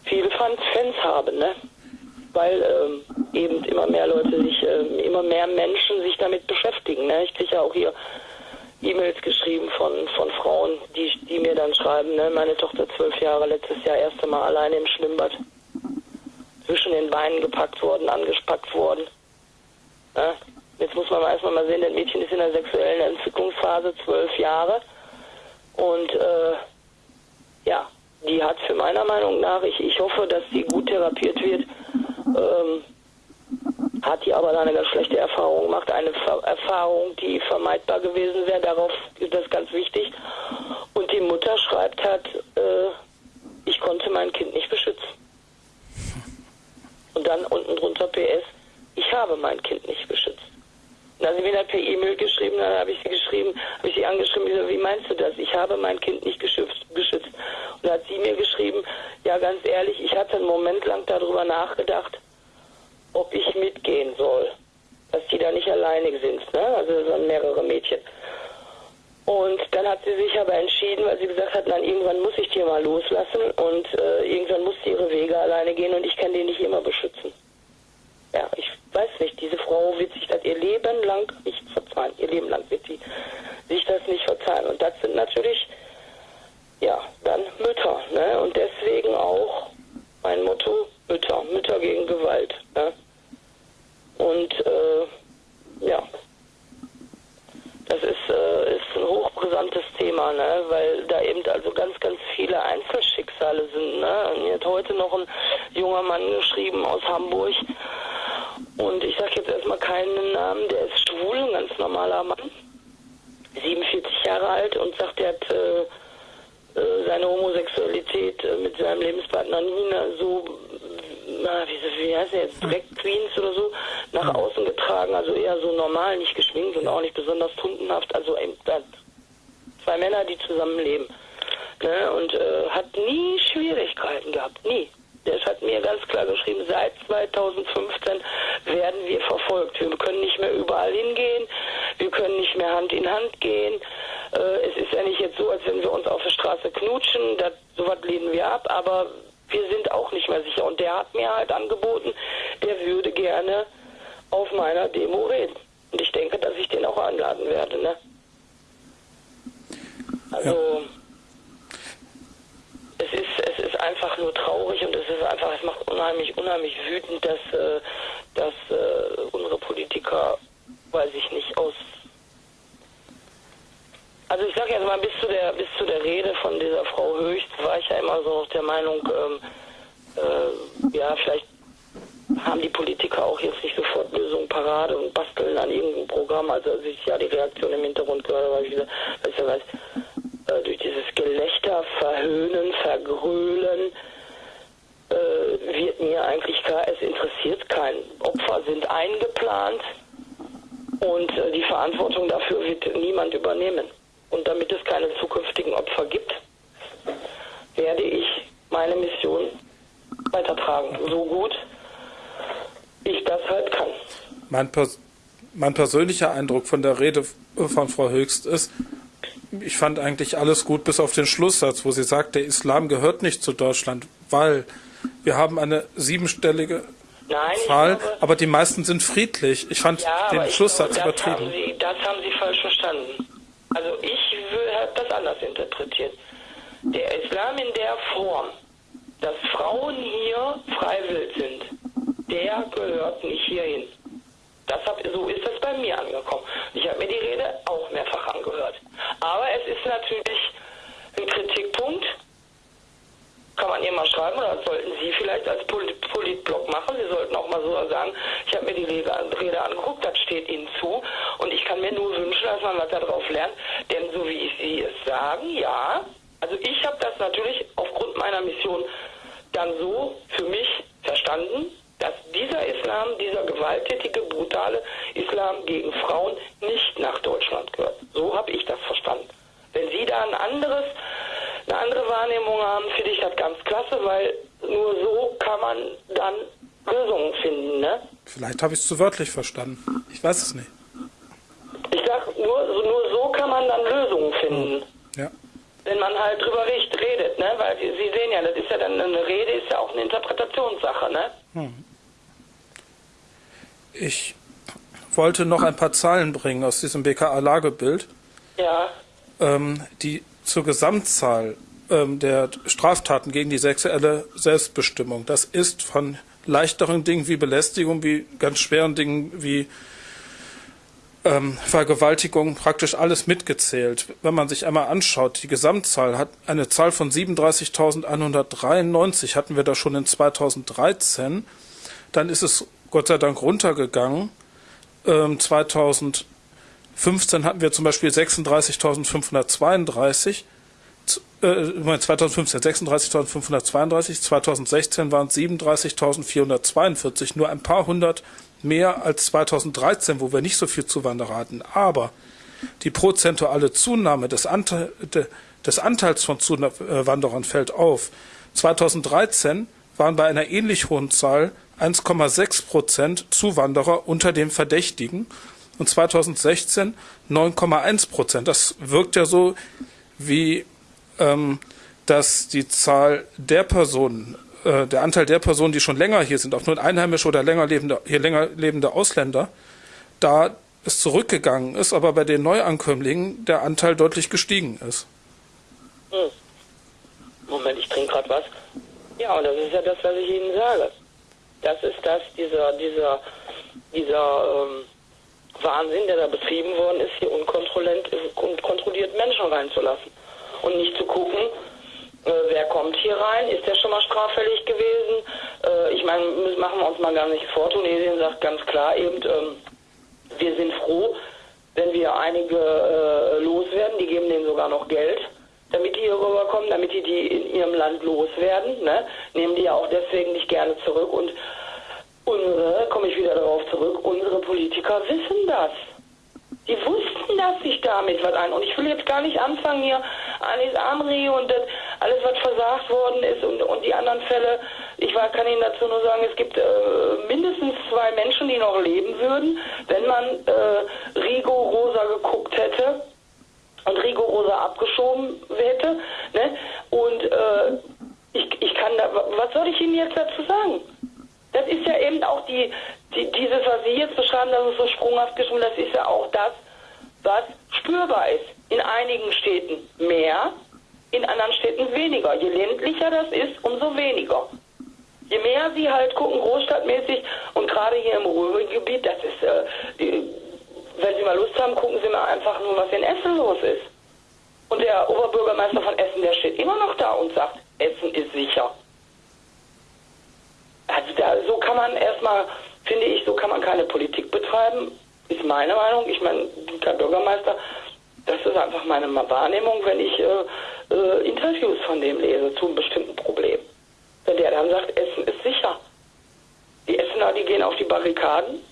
viele Fans, habe, ne? Weil ähm, eben immer mehr Leute sich, ähm, immer mehr Menschen sich damit beschäftigen. Ne? Ich kriege ja auch hier E-Mails geschrieben von, von Frauen, die, die mir dann schreiben, ne? meine Tochter zwölf Jahre, letztes Jahr erste Mal alleine im Schwimmbad, zwischen den Beinen gepackt worden, angespackt worden. Ne? Jetzt muss man erstmal mal sehen, das Mädchen ist in der sexuellen Entwicklungsphase, zwölf Jahre. Und äh, ja, die hat für meiner Meinung nach, ich, ich hoffe, dass sie gut therapiert wird, ähm, hat die aber eine ganz schlechte Erfahrung gemacht. Eine Ver Erfahrung, die vermeidbar gewesen wäre, darauf ist das ganz wichtig. Und die Mutter schreibt hat, äh, ich konnte mein Kind nicht beschützen. Und dann unten drunter PS, ich habe mein Kind nicht beschützt. Dann hat sie mir per E-Mail geschrieben, dann habe ich sie geschrieben, habe ich sie angeschrieben, so, wie meinst du das? Ich habe mein Kind nicht geschützt, geschützt. Und dann hat sie mir geschrieben, ja ganz ehrlich, ich hatte einen Moment lang darüber nachgedacht, ob ich mitgehen soll. Dass die da nicht alleine sind, ne? Also waren mehrere Mädchen. Und dann hat sie sich aber entschieden, weil sie gesagt hat, nein, irgendwann muss ich die mal loslassen und äh, irgendwann muss sie ihre Wege alleine gehen und ich kann die nicht immer beschützen. Ja, ich weiß nicht, diese Frau wird sich das ihr Leben lang nicht verzeihen. Ihr Leben lang wird sie sich das nicht verzeihen. Und das sind natürlich, ja, dann Mütter. Ne? Und deswegen auch mein Motto, Mütter. Mütter gegen Gewalt. Ne? Und äh, ja, das ist, äh, ist ein hochbrisantes Thema, ne? weil da eben also ganz, ganz viele Einzelschicksale sind. Ne? Mir hat heute noch ein junger Mann geschrieben aus Hamburg, und ich sage jetzt erstmal keinen Namen, der ist schwul, ein ganz normaler Mann, 47 Jahre alt und sagt, er hat äh, äh, seine Homosexualität äh, mit seinem Lebenspartner Nina so, na, wie, wie heißt er jetzt, Drag Queens oder so, nach außen getragen, also eher so normal, nicht geschminkt und auch nicht besonders tundenhaft, also eben, zwei Männer, die zusammenleben. Ne, und äh, hat nie Schwierigkeiten gehabt, nie. Das hat mir ganz klar geschrieben, seit 2015 werden wir verfolgt. Wir können nicht mehr überall hingehen, wir können nicht mehr Hand in Hand gehen. Äh, es ist ja nicht jetzt so, als wenn wir uns auf der Straße knutschen, das, sowas lehnen wir ab, aber wir sind auch nicht mehr sicher. Und der hat mir halt angeboten, der würde gerne auf meiner Demo reden. Und ich denke, dass ich den auch einladen werde. Ne? Also... Ja es ist, es ist einfach nur traurig und es ist einfach, es macht unheimlich, unheimlich wütend, dass, äh, dass äh, unsere Politiker, weiß ich nicht, aus also ich sage jetzt mal, bis zu der bis zu der Rede von dieser Frau Höchst war ich ja immer so der Meinung, ähm, äh, ja, vielleicht haben die Politiker auch jetzt nicht sofort Lösungen parade und basteln an irgendeinem Programm. Also als ich ja die Reaktion im Hintergrund gehört habe, ich gesagt, weißt du was, äh, durch dieses Gelächter, Verhöhnen, Vergrölen, äh, wird mir eigentlich klar, es interessiert keinen. Opfer sind eingeplant und äh, die Verantwortung dafür wird niemand übernehmen. Und damit es keine zukünftigen Opfer gibt, werde ich meine Mission weitertragen, so gut ich das halt kann. Mein, pers mein persönlicher Eindruck von der Rede von Frau Höchst ist, ich fand eigentlich alles gut bis auf den Schlusssatz, wo sie sagt, der Islam gehört nicht zu Deutschland, weil wir haben eine siebenstellige Nein, Zahl, glaube, aber die meisten sind friedlich. Ich fand ja, den Schlusssatz glaube, das übertrieben. Haben sie, das haben Sie falsch verstanden. Also ich habe das anders interpretiert. Der Islam in der Form, dass Frauen hier freiwillig sind, der gehört nicht hierhin. Hab, so ist das bei mir angekommen. Ich habe mir die Rede auch mehrfach angehört. Aber es ist natürlich ein Kritikpunkt, kann man ihr mal schreiben oder sollten Sie vielleicht als Politblog machen. Sie sollten auch mal so sagen, ich habe mir die Rede, Rede angeguckt, das steht Ihnen zu und ich kann mir nur wünschen, dass man was darauf lernt, denn so wie ich Sie es sagen, ja, also ich habe das natürlich aufgrund meiner Mission dann so für mich verstanden, dass dieser Islam, dieser gewalttätige, brutale Islam gegen Frauen nicht nach Deutschland gehört. So habe ich das verstanden. Wenn Sie da ein anderes, eine andere Wahrnehmung haben, finde ich das ganz klasse, weil nur so kann man dann Lösungen finden. Ne? Vielleicht habe ich es zu wörtlich verstanden. Ich weiß es nicht. Ich sage, nur, nur so kann man dann Lösungen finden. Ja. Wenn man halt drüber redet, ne? Weil Sie sehen ja, das ist ja dann eine Rede, ist ja auch eine Interpretationssache, ne? Hm. Ich wollte noch ein paar Zahlen bringen aus diesem BKA-Lagebild, ja. Ähm, die zur Gesamtzahl ähm, der Straftaten gegen die sexuelle Selbstbestimmung. Das ist von leichteren Dingen wie Belästigung, wie ganz schweren Dingen wie ähm, Vergewaltigung, praktisch alles mitgezählt. Wenn man sich einmal anschaut, die Gesamtzahl hat eine Zahl von 37.193 hatten wir da schon in 2013. Dann ist es Gott sei Dank runtergegangen. Ähm, 2015 hatten wir zum Beispiel 36.532. Äh, 2015 36.532, 2016 waren es 37.442, nur ein paar hundert mehr als 2013, wo wir nicht so viel Zuwanderer hatten. Aber die prozentuale Zunahme des, Anteil, des Anteils von Zuwanderern fällt auf. 2013 waren bei einer ähnlich hohen Zahl 1,6 Prozent Zuwanderer unter dem Verdächtigen und 2016 9,1 Prozent. Das wirkt ja so, wie ähm, dass die Zahl der Personen, äh, der Anteil der Personen, die schon länger hier sind, auch nur einheimische oder länger lebende, hier länger lebende Ausländer, da es zurückgegangen ist, aber bei den Neuankömmlingen der Anteil deutlich gestiegen ist. Hm. Moment, ich trinke gerade was. Ja, und das ist ja das, was ich Ihnen sage. Das ist das, dieser, dieser, dieser ähm, Wahnsinn, der da betrieben worden ist, hier unkontrolliert, unkontrolliert Menschen reinzulassen. Und nicht zu gucken, äh, wer kommt hier rein, ist der schon mal straffällig gewesen? Äh, ich meine, machen wir uns mal gar nicht vor. Tunesien sagt ganz klar eben, ähm, wir sind froh, wenn wir einige äh, loswerden, die geben denen sogar noch Geld damit die hier rüberkommen, damit die die in ihrem Land loswerden. Ne? Nehmen die ja auch deswegen nicht gerne zurück. Und unsere, komme ich wieder darauf zurück, unsere Politiker wissen das. Die wussten, dass sich damit was ein. Und ich will jetzt gar nicht anfangen hier, Anis Amri und das, alles, was versagt worden ist und, und die anderen Fälle. Ich war, kann Ihnen dazu nur sagen, es gibt äh, mindestens zwei Menschen, die noch leben würden, wenn man äh, rigoroser geguckt hätte und rigoroser abgeschoben hätte. Ne? Und äh, ich, ich kann da, was soll ich Ihnen jetzt dazu sagen? Das ist ja eben auch die, die dieses, was Sie jetzt beschreiben, dass es so sprunghaft geschrieben, das ist ja auch das, was spürbar ist. In einigen Städten mehr, in anderen Städten weniger. Je ländlicher das ist, umso weniger. Je mehr Sie halt gucken, großstadtmäßig und gerade hier im Ruhrgebiet, das ist äh, die, wenn Sie mal Lust haben, gucken Sie mal einfach nur, was in Essen los ist. Und der Oberbürgermeister von Essen, der steht immer noch da und sagt, Essen ist sicher. Also da, so kann man erstmal, finde ich, so kann man keine Politik betreiben, ist meine Meinung. Ich meine, der Bürgermeister, das ist einfach meine Wahrnehmung, wenn ich äh, äh, Interviews von dem lese zu einem bestimmten Problem. Wenn der dann sagt, Essen ist sicher. Die Essener, die gehen auf die Barrikaden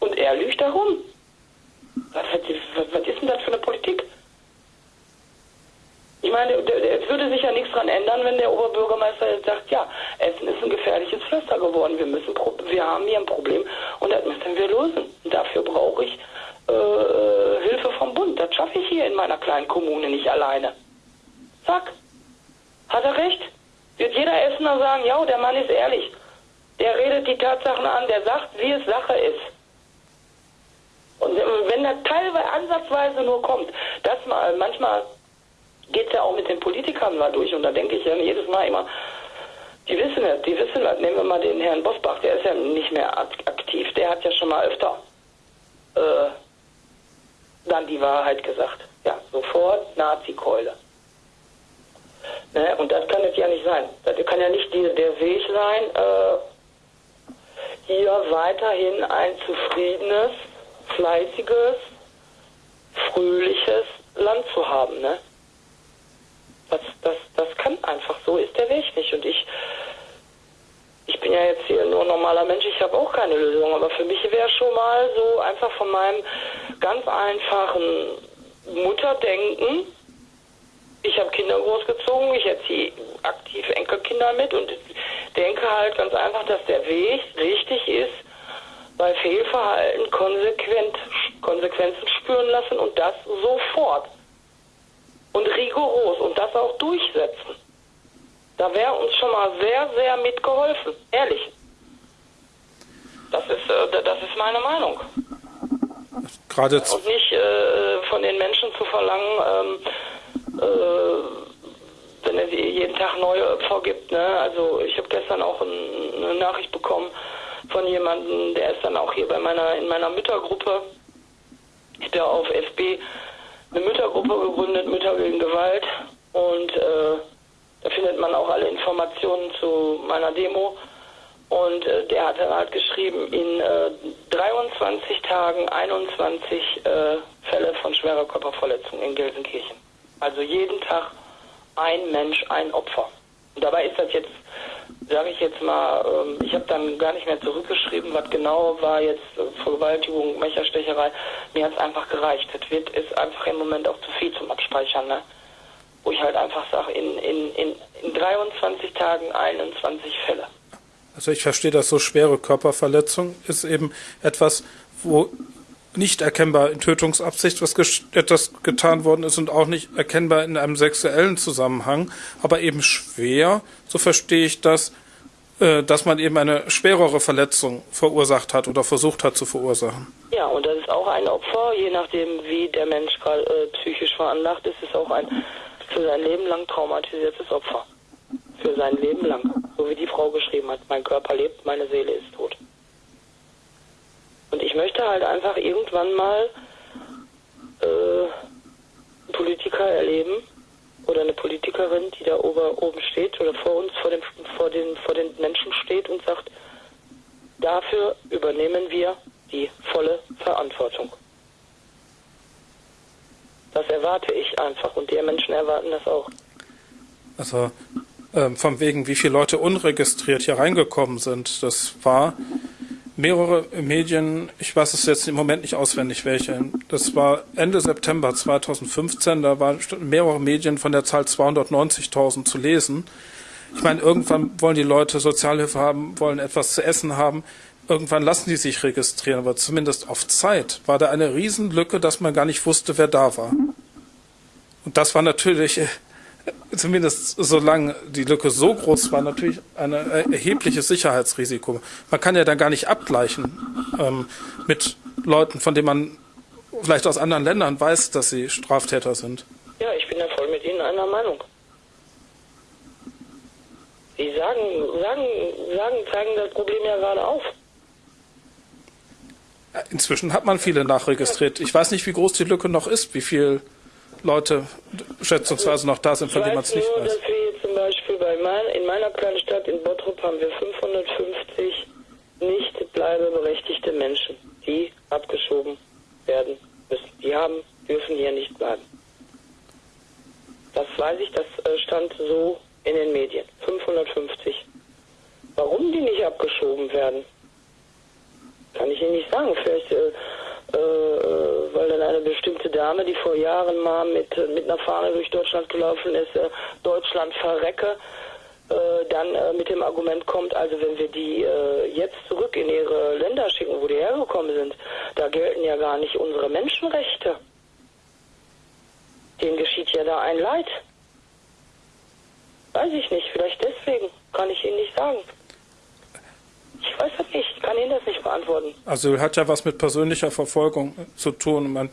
und er lügt darum. Was, was, was ist denn das für eine Politik? Meine, es würde sich ja nichts dran ändern, wenn der Oberbürgermeister jetzt sagt, ja, Essen ist ein gefährliches Pflaster geworden. Wir müssen, wir haben hier ein Problem und das müssen wir lösen. Und dafür brauche ich äh, Hilfe vom Bund. Das schaffe ich hier in meiner kleinen Kommune nicht alleine. Zack. Hat er recht? Wird jeder Essener sagen, ja, der Mann ist ehrlich. Der redet die Tatsachen an, der sagt, wie es Sache ist. Und wenn das teilweise ansatzweise nur kommt, dass mal, manchmal geht es ja auch mit den Politikern mal durch und da denke ich ja jedes Mal immer, die wissen es, die wissen es. Nehmen wir mal den Herrn Bosbach, der ist ja nicht mehr aktiv, der hat ja schon mal öfter äh, dann die Wahrheit gesagt. Ja, sofort Nazi-Keule. Ne? Und das kann es ja nicht sein. Das kann ja nicht die, der Weg sein, äh, hier weiterhin ein zufriedenes, fleißiges, fröhliches Land zu haben. Ne? Das, das, das kann einfach so, ist der Weg nicht. Und ich, ich bin ja jetzt hier nur normaler Mensch, ich habe auch keine Lösung. Aber für mich wäre schon mal so einfach von meinem ganz einfachen Mutterdenken, ich habe Kinder großgezogen, ich erziehe aktiv Enkelkinder mit und denke halt ganz einfach, dass der Weg richtig ist, bei Fehlverhalten konsequent Konsequenzen spüren lassen und das sofort und rigoros und das auch durchsetzen. Da wäre uns schon mal sehr, sehr mitgeholfen, ehrlich. Das ist, äh, das ist meine Meinung. Gerade und nicht äh, von den Menschen zu verlangen, ähm, äh, wenn es jeden Tag neue Opfer gibt. Ne? Also ich habe gestern auch ein, eine Nachricht bekommen von jemandem, der ist dann auch hier bei meiner in meiner Müttergruppe. Ich ja auf FB eine Müttergruppe gegründet, Mütter gegen Gewalt. Und äh, da findet man auch alle Informationen zu meiner Demo. Und äh, der hat dann halt geschrieben, in äh, 23 Tagen 21 äh, Fälle von schwerer Körperverletzung in Gelsenkirchen. Also jeden Tag ein Mensch, ein Opfer. Dabei ist das jetzt, sage ich jetzt mal, ähm, ich habe dann gar nicht mehr zurückgeschrieben, was genau war jetzt äh, Vergewaltigung, Mecherstecherei. Mir hat es einfach gereicht. Das wird ist einfach im Moment auch zu viel zum Abspeichern. Ne? Wo ich halt einfach sage, in, in, in, in 23 Tagen 21 Fälle. Also ich verstehe das so, schwere Körperverletzung ist eben etwas, wo nicht erkennbar in Tötungsabsicht was etwas getan worden ist und auch nicht erkennbar in einem sexuellen Zusammenhang, aber eben schwer, so verstehe ich das, äh, dass man eben eine schwerere Verletzung verursacht hat oder versucht hat zu verursachen. Ja, und das ist auch ein Opfer, je nachdem, wie der Mensch gerade äh, psychisch veranlagt ist, ist auch ein für sein Leben lang traumatisiertes Opfer. Für sein Leben lang. So wie die Frau geschrieben hat, mein Körper lebt, meine Seele ist tot. Und ich möchte halt einfach irgendwann mal äh, einen Politiker erleben oder eine Politikerin, die da oben steht oder vor uns, vor, dem, vor, den, vor den Menschen steht und sagt, dafür übernehmen wir die volle Verantwortung. Das erwarte ich einfach und die Menschen erwarten das auch. Also ähm, von wegen, wie viele Leute unregistriert hier reingekommen sind. Das war mehrere Medien, ich weiß es jetzt im Moment nicht auswendig welche, das war Ende September 2015, da waren mehrere Medien von der Zahl 290.000 zu lesen. Ich meine, irgendwann wollen die Leute Sozialhilfe haben, wollen etwas zu essen haben. Irgendwann lassen die sich registrieren, aber zumindest auf Zeit war da eine Riesenlücke, dass man gar nicht wusste, wer da war. Und das war natürlich zumindest solange die Lücke so groß war, natürlich ein erhebliches Sicherheitsrisiko. Man kann ja dann gar nicht abgleichen ähm, mit Leuten, von denen man vielleicht aus anderen Ländern weiß, dass sie Straftäter sind. Ja, ich bin da voll mit Ihnen einer Meinung. Sie sagen, sagen, sagen, zeigen das Problem ja gerade auf. Inzwischen hat man viele nachregistriert. Ich weiß nicht, wie groß die Lücke noch ist, wie viel Leute schätzungsweise noch da sind, von denen man es nicht nur, weiß. Dass wir jetzt zum Beispiel bei mein, in meiner kleinen Stadt in Bottrop haben wir 550 nicht bleibeberechtigte Menschen, die abgeschoben werden müssen. Die haben, dürfen hier nicht bleiben. Das weiß ich, das äh, stand so in den Medien. 550. Warum die nicht abgeschoben werden, kann ich Ihnen nicht sagen. Vielleicht, äh, weil dann eine bestimmte Dame, die vor Jahren mal mit, mit einer Fahne durch Deutschland gelaufen ist, äh, Deutschland verrecke, äh, dann äh, mit dem Argument kommt, also wenn wir die äh, jetzt zurück in ihre Länder schicken, wo die hergekommen sind, da gelten ja gar nicht unsere Menschenrechte. Denen geschieht ja da ein Leid. Weiß ich nicht, vielleicht deswegen, kann ich Ihnen nicht sagen. Ich weiß das nicht, ich kann Ihnen das nicht beantworten. Also hat ja was mit persönlicher Verfolgung zu tun. Man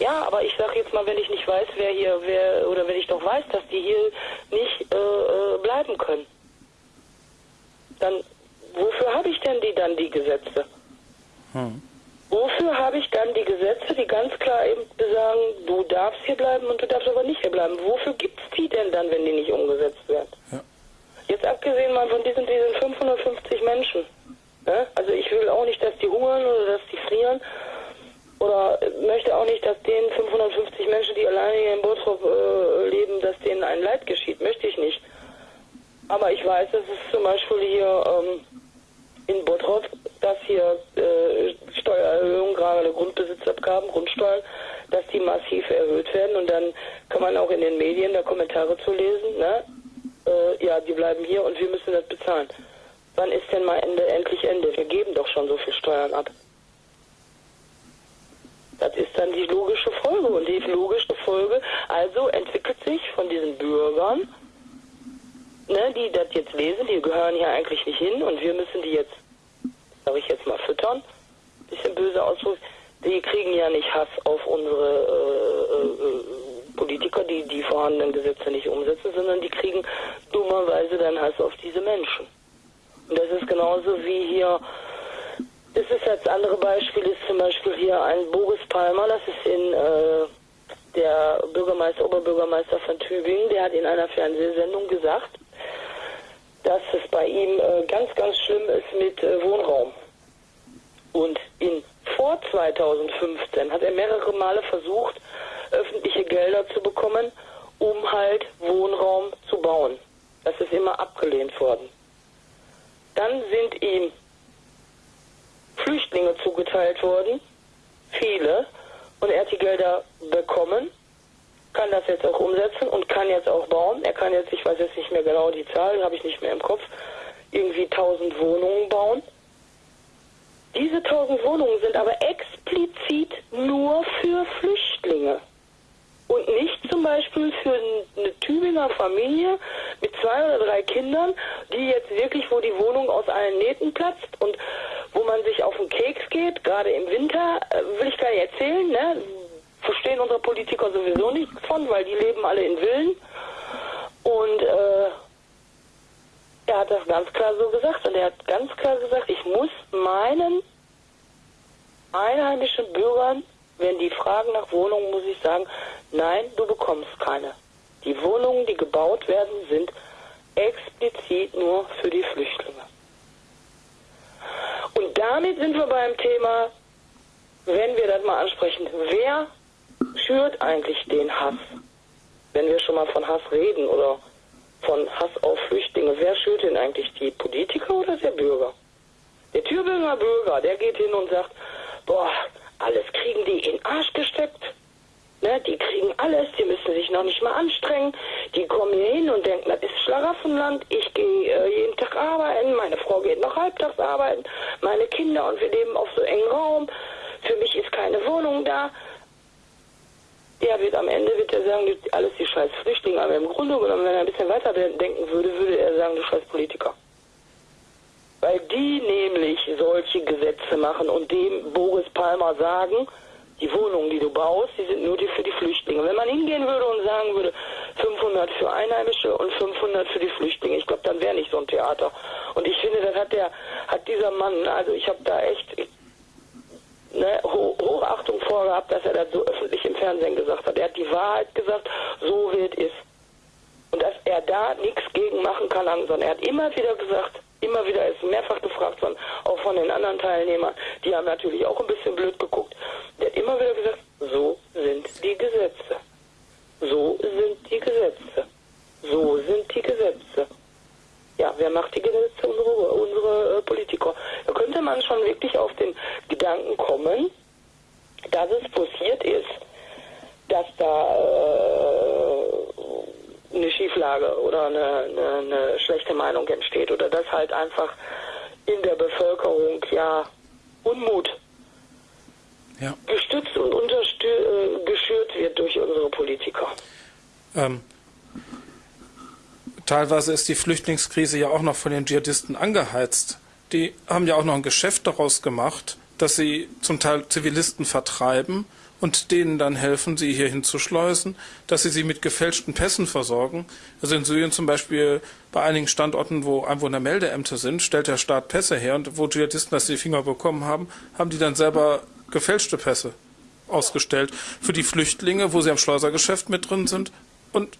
ja, aber ich sage jetzt mal, wenn ich nicht weiß, wer hier, wer, oder wenn ich doch weiß, dass die hier nicht äh, äh bleiben können, dann wofür habe ich denn die dann die Gesetze? Hm. Wofür habe ich dann die Gesetze, die ganz klar eben sagen, du darfst hier bleiben und du darfst aber nicht hier bleiben? Wofür gibt es die denn dann, wenn die nicht umgesetzt werden? Ja. Jetzt abgesehen mal von diesen, diesen 550 Menschen. Ne? Also ich will auch nicht, dass die hungern oder dass die frieren oder möchte auch nicht, dass den 550 Menschen, die alleine hier in Bottrop äh, leben, dass denen ein Leid geschieht. Möchte ich nicht. Aber ich weiß, dass es zum Beispiel hier ähm, in Bottrop, dass hier äh, Steuererhöhungen, gerade Grundbesitzabgaben, Grundsteuern, dass die massiv erhöht werden. Und dann kann man auch in den Medien da Kommentare zu lesen, ne? Äh, ja, die bleiben hier und wir müssen das bezahlen. Wann ist denn mal Ende, endlich Ende? Wir geben doch schon so viel Steuern ab. Das ist dann die logische Folge. Und die logische Folge also entwickelt sich von diesen Bürgern, ne, die das jetzt lesen, die gehören hier eigentlich nicht hin und wir müssen die jetzt, sage ich jetzt mal, füttern. Bisschen böse Ausdruck. Die kriegen ja nicht Hass auf unsere äh, äh, Politiker, die die vorhandenen Gesetze nicht umsetzen, sondern die kriegen dummerweise dann Hass auf diese Menschen. Und das ist genauso wie hier das ist das andere Beispiel ist zum Beispiel hier ein Boris Palmer, das ist in äh, der Bürgermeister, Oberbürgermeister von Tübingen, der hat in einer Fernsehsendung gesagt, dass es bei ihm äh, ganz, ganz schlimm ist mit äh, Wohnraum. Und in vor 2015 hat er mehrere Male versucht, öffentliche Gelder zu bekommen, um halt Wohnraum zu bauen. Das ist immer abgelehnt worden. Dann sind ihm Flüchtlinge zugeteilt wurden, viele, und er hat die Gelder bekommen, kann das jetzt auch umsetzen und kann jetzt auch bauen. Er kann jetzt, ich weiß jetzt nicht mehr genau die Zahl, habe ich nicht mehr im Kopf, irgendwie 1000 Wohnungen bauen. Diese 1000 Wohnungen sind aber explizit nur für Flüchtlinge und nicht zum Beispiel für eine Tübinger Familie mit zwei oder drei Kindern, die jetzt wirklich, wo die Wohnung aus allen Nähten platzt und wo man sich auf den Keks geht, gerade im Winter, äh, will ich gar nicht erzählen, ne? Verstehen unsere Politiker sowieso nichts von, weil die leben alle in Villen. Und äh, er hat das ganz klar so gesagt. Und er hat ganz klar gesagt, ich muss meinen einheimischen Bürgern, wenn die fragen nach Wohnungen, muss ich sagen, nein, du bekommst keine. Die Wohnungen, die gebaut werden, sind explizit nur für die Flüchtlinge. Und damit sind wir beim Thema, wenn wir das mal ansprechen, wer schürt eigentlich den Hass? Wenn wir schon mal von Hass reden oder von Hass auf Flüchtlinge, wer schürt denn eigentlich die Politiker oder der Bürger? Der Tübinger Bürger, der geht hin und sagt, boah, alles kriegen die in den Arsch gesteckt. Ne, die kriegen alles, die müssen sich noch nicht mal anstrengen. Die kommen hier hin und denken, das ist Schlaraffenland. Ich gehe äh, jeden Tag arbeiten, meine Frau geht noch halbtags arbeiten, meine Kinder und wir leben auf so engen Raum. Für mich ist keine Wohnung da. Der wird am Ende wird er sagen, alles die scheiß Flüchtlinge, aber im Grunde genommen, wenn er ein bisschen weiter denken würde, würde er sagen, du scheiß Politiker. Weil die nämlich solche Gesetze machen und dem Boris Palmer sagen, die Wohnungen, die du baust, die sind nur für die Flüchtlinge. Wenn man hingehen würde und sagen würde, 500 für Einheimische und 500 für die Flüchtlinge, ich glaube, dann wäre nicht so ein Theater. Und ich finde, das hat der, hat dieser Mann, also ich habe da echt ne, Hochachtung vorgehabt, dass er das so öffentlich im Fernsehen gesagt hat. Er hat die Wahrheit gesagt, so wird es. Und dass er da nichts gegen machen kann, sondern er hat immer wieder gesagt, immer wieder ist mehrfach gefragt worden, auch von den anderen Teilnehmern. Die haben natürlich auch ein bisschen blöd geguckt. Der hat immer wieder gesagt, so sind die Gesetze. So sind die Gesetze. So sind die Gesetze. Ja, wer macht die Gesetze? Unsere, unsere äh, Politiker. Da könnte man schon wirklich auf den Gedanken kommen, dass es passiert ist, dass da äh, eine Schieflage oder eine, eine, eine schlechte Meinung entsteht oder dass halt einfach in der Bevölkerung ja Unmut ja. gestützt und äh, geschürt wird durch unsere Politiker. Ähm, teilweise ist die Flüchtlingskrise ja auch noch von den Dschihadisten angeheizt. Die haben ja auch noch ein Geschäft daraus gemacht, dass sie zum Teil Zivilisten vertreiben und denen dann helfen, sie hierhin zu schleusen, dass sie sie mit gefälschten Pässen versorgen. Also in Syrien zum Beispiel bei einigen Standorten, wo Einwohnermeldeämter sind, stellt der Staat Pässe her und wo Dschihadisten das die Finger bekommen haben, haben die dann selber gefälschte Pässe ausgestellt für die Flüchtlinge, wo sie am Schleusergeschäft mit drin sind und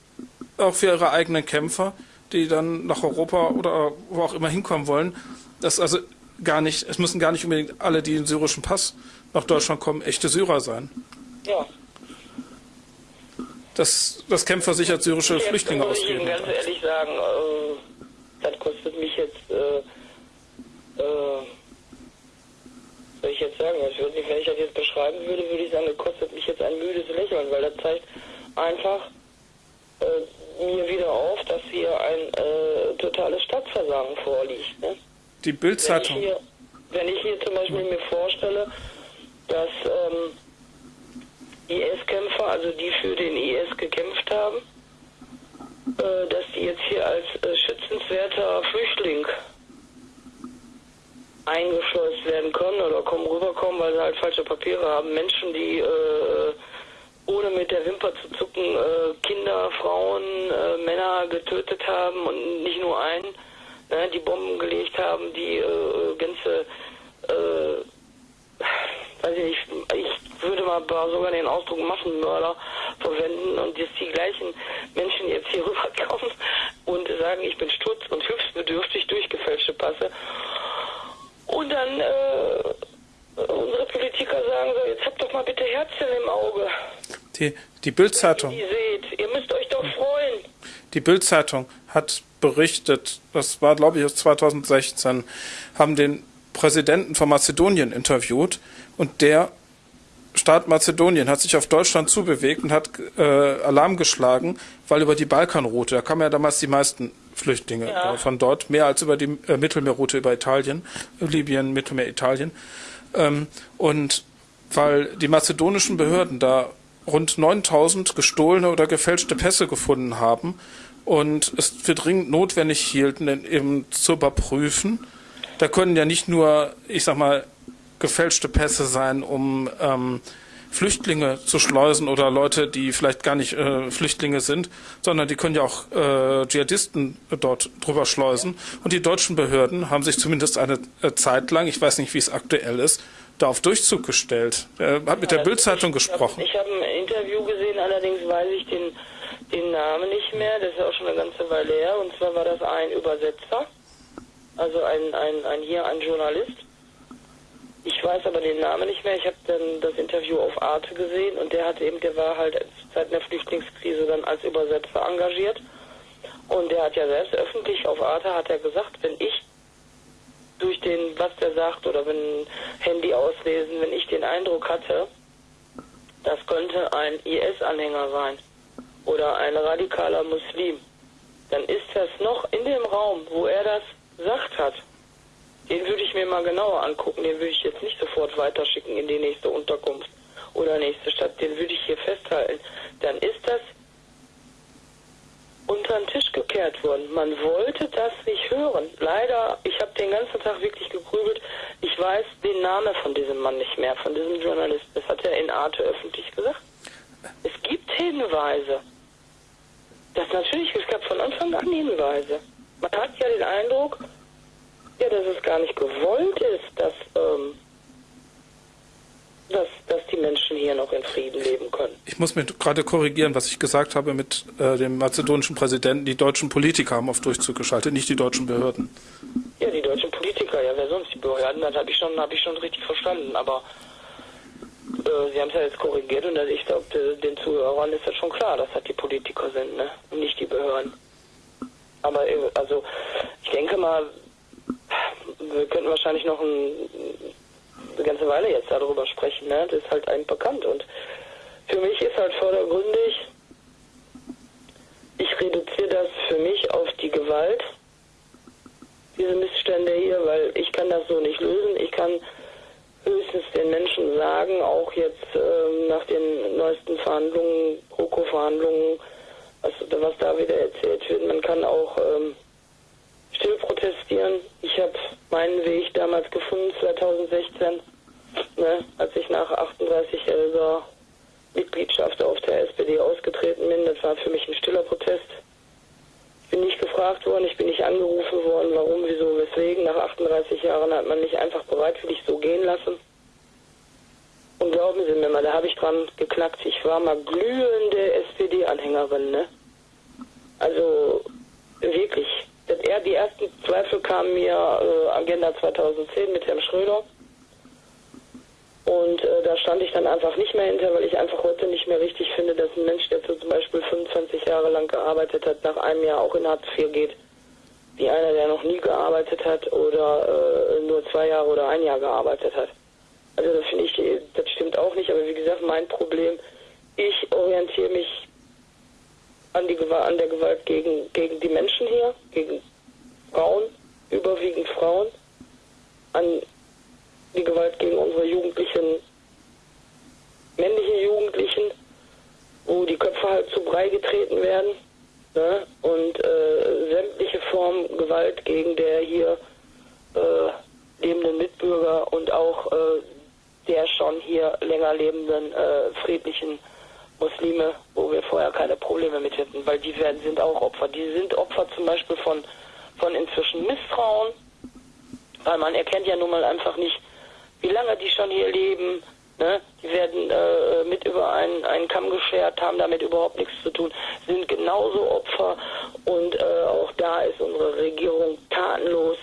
auch für ihre eigenen Kämpfer, die dann nach Europa oder wo auch immer hinkommen wollen. Das also gar nicht, es müssen gar nicht unbedingt alle, die einen syrischen Pass nach Deutschland kommen, echte Syrer sein. Ja. Das, das Kämpfer sichert syrische jetzt Flüchtlinge aus. Ich muss ganz ehrlich sagen, äh, das kostet mich jetzt, äh, äh, soll ich jetzt sagen, ich würde nicht, wenn ich das jetzt beschreiben würde, würde ich sagen, das kostet mich jetzt ein müdes Lächeln, weil das zeigt einfach äh, mir wieder auf, dass hier ein äh, totales Stadtversagen vorliegt. Ne? Die Bildzeitung. Wenn, wenn, ich hier zum Beispiel mir vorstelle, dass ähm, IS-Kämpfer, also die für den IS gekämpft haben, äh, dass die jetzt hier als äh, schützenswerter Flüchtling eingeschleust werden können oder kommen rüberkommen, weil sie halt falsche Papiere haben. Menschen, die äh, ohne mit der Wimper zu zucken äh, Kinder, Frauen, äh, Männer getötet haben und nicht nur einen, ne, die Bomben gelegt haben, die äh, ganze, äh, weiß ich nicht, ich würde mal sogar den Ausdruck Massenmörder verwenden und dass die gleichen Menschen jetzt hier rüberkommen und sagen, ich bin stutz und hilfsbedürftig durch gefälschte Passe. Und dann äh, unsere Politiker sagen so, jetzt habt doch mal bitte Herzchen im Auge. Die, die Bildzeitung. Ihr seht, ihr müsst euch doch freuen. Die Bildzeitung hat berichtet, das war glaube ich 2016, haben den Präsidenten von Mazedonien interviewt und der Staat Mazedonien hat sich auf Deutschland zubewegt und hat äh, Alarm geschlagen, weil über die Balkanroute, da kamen ja damals die meisten Flüchtlinge ja. äh, von dort, mehr als über die äh, Mittelmeerroute über Italien, Libyen, Mittelmeer, Italien. Ähm, und weil die mazedonischen Behörden da rund 9000 gestohlene oder gefälschte Pässe gefunden haben und es für dringend notwendig hielten, eben zu überprüfen. Da können ja nicht nur, ich sag mal, gefälschte Pässe sein, um ähm, Flüchtlinge zu schleusen oder Leute, die vielleicht gar nicht äh, Flüchtlinge sind, sondern die können ja auch äh, Dschihadisten dort drüber schleusen. Und die deutschen Behörden haben sich zumindest eine äh, Zeit lang, ich weiß nicht, wie es aktuell ist, da auf Durchzug gestellt. Er hat mit der Bildzeitung gesprochen. Ich habe hab ein Interview gesehen, allerdings weiß ich den, den Namen nicht mehr. Das ist auch schon eine ganze Weile her. Und zwar war das ein Übersetzer, also ein, ein, ein hier ein Journalist. Ich weiß aber den Namen nicht mehr. Ich habe dann das Interview auf Arte gesehen und der hat eben, der war halt seit der Flüchtlingskrise dann als Übersetzer engagiert. Und der hat ja selbst öffentlich auf Arte hat er gesagt, wenn ich durch den, was der sagt oder wenn Handy auslesen, wenn ich den Eindruck hatte, das könnte ein IS-Anhänger sein oder ein radikaler Muslim, dann ist das noch in dem Raum, wo er das sagt hat. Den würde ich mir mal genauer angucken, den würde ich jetzt nicht sofort weiterschicken in die nächste Unterkunft oder nächste Stadt, den würde ich hier festhalten. Dann ist das unter den Tisch gekehrt worden. Man wollte das nicht hören. Leider, ich habe den ganzen Tag wirklich gegrübelt. Ich weiß den Namen von diesem Mann nicht mehr, von diesem Journalisten. Das hat er in Arte öffentlich gesagt. Es gibt Hinweise. Das natürlich, es gab von Anfang an Hinweise. Man hat ja den Eindruck, ja, dass es gar nicht gewollt ist, dass ähm, dass, dass die Menschen hier noch in Frieden leben können. Ich muss mir gerade korrigieren, was ich gesagt habe mit äh, dem mazedonischen Präsidenten. Die deutschen Politiker haben auf Durchzug geschaltet, nicht die deutschen Behörden. Ja, die deutschen Politiker, ja, wer sonst? Die Behörden, das habe ich, schon, hab ich schon richtig verstanden. Aber äh, Sie haben es ja jetzt korrigiert und ich glaube, den Zuhörern ist das schon klar, dass das die Politiker sind, ne? Und nicht die Behörden. Aber äh, also, ich denke mal, wir könnten wahrscheinlich noch ein eine ganze Weile jetzt darüber sprechen. Ne? Das ist halt einem bekannt. Und für mich ist halt vordergründig, ich reduziere das für mich auf die Gewalt, diese Missstände hier, weil ich kann das so nicht lösen. Ich kann höchstens den Menschen sagen, auch jetzt ähm, nach den neuesten Verhandlungen, GroKo-Verhandlungen, was, was, da wieder erzählt wird, man kann auch ähm, still protestieren. Ich habe meinen Weg damals gefunden, 2016, ne, als ich nach 38-jähriger Mitgliedschaft auf der SPD ausgetreten bin. Das war für mich ein stiller Protest. Ich bin nicht gefragt worden, ich bin nicht angerufen worden, warum, wieso, weswegen. Nach 38 Jahren hat man mich einfach bereitwillig so gehen lassen. Und glauben Sie mir mal, da habe ich dran geknackt. Ich war mal glühende SPD-Anhängerin, ne? Also wirklich. Die ersten Zweifel kamen mir äh, Agenda 2010 mit Herrn Schröder. Und äh, da stand ich dann einfach nicht mehr hinter, weil ich einfach heute nicht mehr richtig finde, dass ein Mensch, der zum Beispiel 25 Jahre lang gearbeitet hat, nach einem Jahr auch in Hartz IV geht, wie einer, der noch nie gearbeitet hat oder äh, nur zwei Jahre oder ein Jahr gearbeitet hat. Also das finde ich, das stimmt auch nicht, aber wie gesagt, mein Problem, ich orientiere mich an, die, an der Gewalt gegen, gegen die Menschen hier, gegen Frauen, überwiegend Frauen, an die Gewalt gegen unsere jugendlichen, männlichen Jugendlichen, wo die Köpfe halt zu Brei getreten werden. Ne? Und äh, sämtliche Formen Gewalt gegen der hier äh, lebenden Mitbürger und auch äh, der schon hier länger lebenden äh, friedlichen Muslime, wo wir vorher keine Probleme mit hätten, weil die werden, sind auch Opfer. Die sind Opfer zum Beispiel von, von inzwischen Misstrauen, weil man erkennt ja nun mal einfach nicht, wie lange die schon hier leben. Ne? Die werden äh, mit über einen, einen Kamm geschert, haben damit überhaupt nichts zu tun, sind genauso Opfer und äh, auch da ist unsere Regierung tatenlos,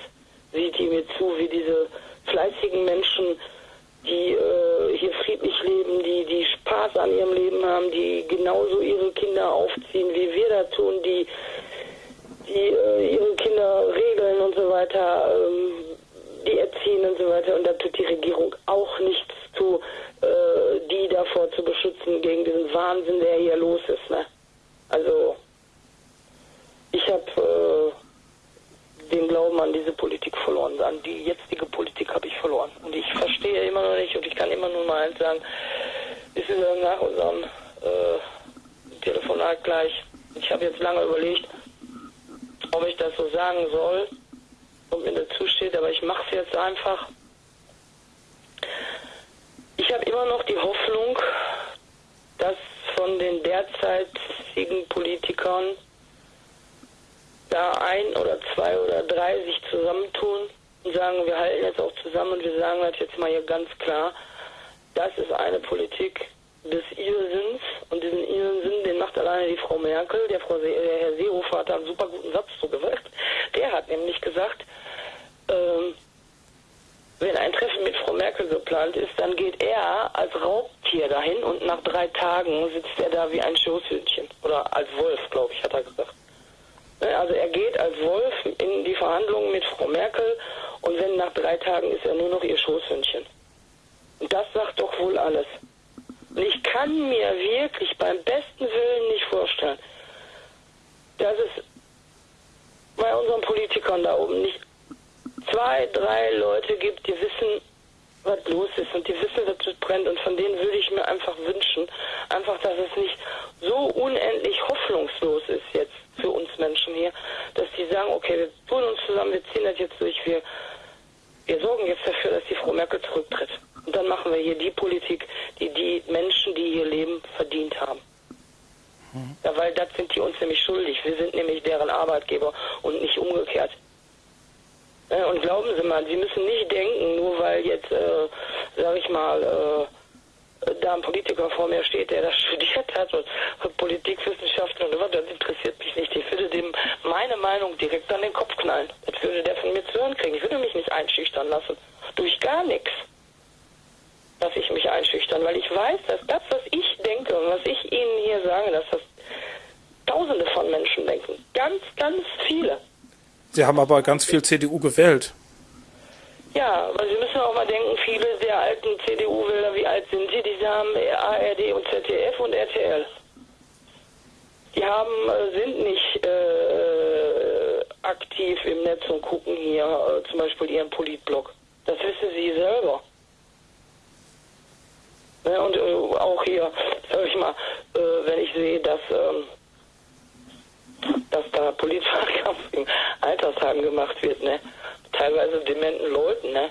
sieht die mir zu, wie diese fleißigen Menschen, die äh, hier friedlich leben, die, die Spaß an ihrem Leben haben, die genauso ihre Kinder aufziehen, wie wir da tun, die, die äh, ihre Kinder regeln und so weiter. Ähm, die erziehen und so weiter. Und da tut die Regierung auch nichts zu, äh, die davor zu beschützen gegen diesen Wahnsinn, der hier los ist. Ne? Also ich habe äh, den Glauben an diese Politik verloren. An die jetzige Politik habe ich verloren. Und ich verstehe immer noch nicht und ich kann immer nur mal eins sagen, ist nach unserem äh, Telefonat gleich. Ich habe jetzt lange überlegt, ob ich das so sagen soll und mir dazu steht, aber ich mache es jetzt einfach. Ich habe immer noch die Hoffnung, dass von den derzeitigen Politikern da ein oder zwei oder drei sich zusammentun und sagen, wir halten jetzt auch zusammen und wir sagen halt jetzt mal hier ganz klar, das ist eine Politik des Irrsinns und diesen Irrsinn, den macht alleine die Frau Merkel. Der, Frau Se der Herr Seehofer hat da einen super guten Satz zugewirkt. Der hat nämlich gesagt, ähm, wenn ein Treffen mit Frau Merkel geplant ist, dann geht er als Raubtier dahin und nach drei Tagen sitzt er da wie ein Schoßhündchen. Oder als Wolf, glaube ich, hat er gesagt. Ne, also er geht als Wolf in die Verhandlungen mit Frau Merkel und wenn nach drei Tagen ist er nur noch ihr Schoßhündchen. Und das sagt doch wohl alles. Und ich kann mir wirklich beim besten Willen nicht vorstellen, dass es bei unseren Politikern da oben nicht zwei, drei Leute gibt, die wissen, was los ist und die wissen, dass es brennt. Und von denen würde ich mir einfach wünschen, einfach, dass es nicht so unendlich hoffnungslos ist jetzt für uns Menschen hier, dass die sagen, okay, wir tun uns zusammen, wir ziehen das jetzt durch, wir, wir sorgen jetzt dafür, dass die Frau Merkel zurücktritt. Und dann machen wir hier die Politik, die die Menschen, die hier leben, verdient haben. Mhm. Ja, weil das sind die uns nämlich schuldig. Wir sind nämlich deren Arbeitgeber und nicht umgekehrt. Äh, und glauben Sie mal, Sie müssen nicht denken, nur weil jetzt, äh, sag ich mal, äh, da ein Politiker vor mir steht, der das studiert hat und Politikwissenschaften und was, das interessiert mich nicht. Ich würde dem meine Meinung direkt an den Kopf knallen. Das würde der von mir zu hören kriegen. Ich würde mich nicht einschüchtern lassen. Durch gar nichts lasse ich mich einschüchtern, weil ich weiß, dass das, was ich denke und was ich Ihnen hier sage, dass das Tausende von Menschen denken. Ganz, ganz viele. Sie haben aber ganz viel CDU gewählt. Ja, aber Sie müssen auch mal denken, viele der alten CDU-Wähler, wie alt sind sie? Die haben ARD und ZDF und RTL. Die haben, äh, sind nicht äh, aktiv im Netz und gucken hier äh, zum Beispiel ihren Politblog. Das wissen sie selber. Ne, und äh, auch hier, sag ich mal, äh, wenn ich sehe, dass, ähm, dass da Polizeiwahlkampf im Altersheim gemacht wird, ne? Teilweise dementen Leuten, ne?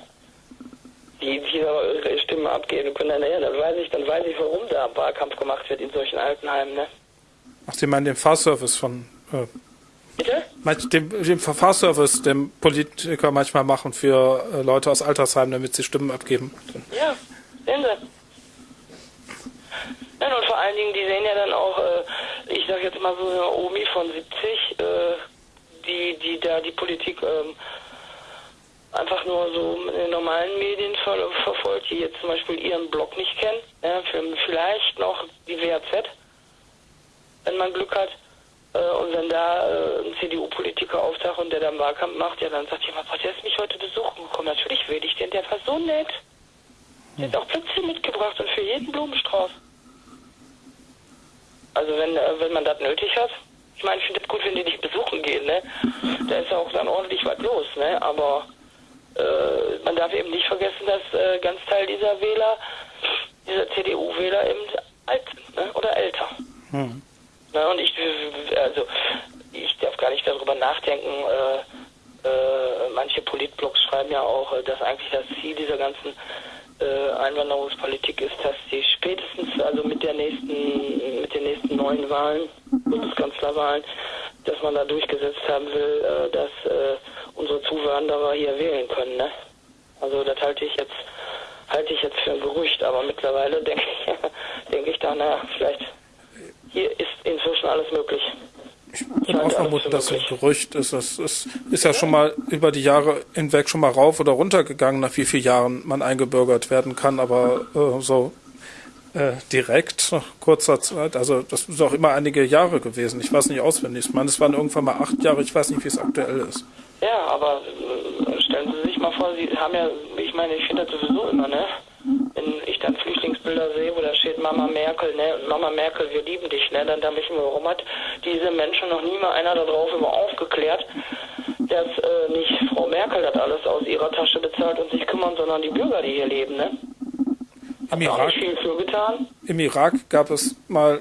Die, die ihre Stimme abgeben können, dann, ja, dann weiß ich, dann weiß ich, warum da Wahlkampf gemacht wird in solchen Altenheimen, ne? Ach, Sie meinen den Fahrservice von äh, Bitte? dem, dem Fahrservice, den Politiker manchmal machen für äh, Leute aus Altersheimen, damit sie Stimmen abgeben. Ja, sehen Sie. Ja, und vor allen Dingen, die sehen ja dann auch, äh, ich sag jetzt mal so eine Omi von 70, äh, die, die da die Politik ähm, einfach nur so in den normalen Medien ver verfolgt, die jetzt zum Beispiel ihren Blog nicht kennen, ja, vielleicht noch die WAZ, wenn man Glück hat. Äh, und wenn da äh, ein CDU-Politiker auftaucht und der dann Wahlkampf macht, ja, dann sagt jemand, der ist mich heute besuchen gekommen. Natürlich will ich den, der war so nett. Der hat auch Plätzchen mitgebracht und für jeden Blumenstrauß. Also wenn, äh, wenn man das nötig hat. Ich meine, ich finde es gut, wenn die dich besuchen gehen, ne? Da ist auch dann ordentlich was los, ne? Aber äh, man darf eben nicht vergessen, dass äh, ganz Teil dieser Wähler, dieser CDU-Wähler eben alt sind, ne? Oder älter. Hm. Na, und ich, also, ich darf gar nicht darüber nachdenken, äh, äh, manche Politblogs schreiben ja auch, äh, dass eigentlich das Ziel dieser ganzen äh, Einwanderungspolitik ist, dass die spätestens, also mit der nächsten, mit den nächsten neuen Wahlen, Bundeskanzlerwahlen, dass man da durchgesetzt haben will, äh, dass äh, unsere Zuwanderer hier wählen können. Ne? Also das halte ich jetzt halte ich jetzt für ein Gerücht, aber mittlerweile denke ich, denke ich da, naja, vielleicht hier ist inzwischen alles möglich. Ich würde auch vermuten, dass ein Gerücht ist. Es ist, ist, ja schon mal über die Jahre hinweg schon mal rauf oder runter gegangen, nach wie vielen Jahren man eingebürgert werden kann, aber äh, so äh, direkt nach kurzer Zeit, also das ist auch immer einige Jahre gewesen. Ich weiß nicht auswendig. Ich meine, es waren irgendwann mal acht Jahre, ich weiß nicht, wie es aktuell ist. Ja, aber äh, stellen Sie sich mal vor, Sie haben ja, ich meine, ich finde das sowieso immer, ne? Wenn ich dann Flüchtlingsbilder sehe, wo da steht Mama Merkel, ne, Mama Merkel, wir lieben dich, ne, dann denke ich mir, warum hat diese Menschen noch nie mal einer darauf über aufgeklärt, dass äh, nicht Frau Merkel das alles aus ihrer Tasche bezahlt und sich kümmern, sondern die Bürger, die hier leben, ne? Im Irak. Im Irak gab es mal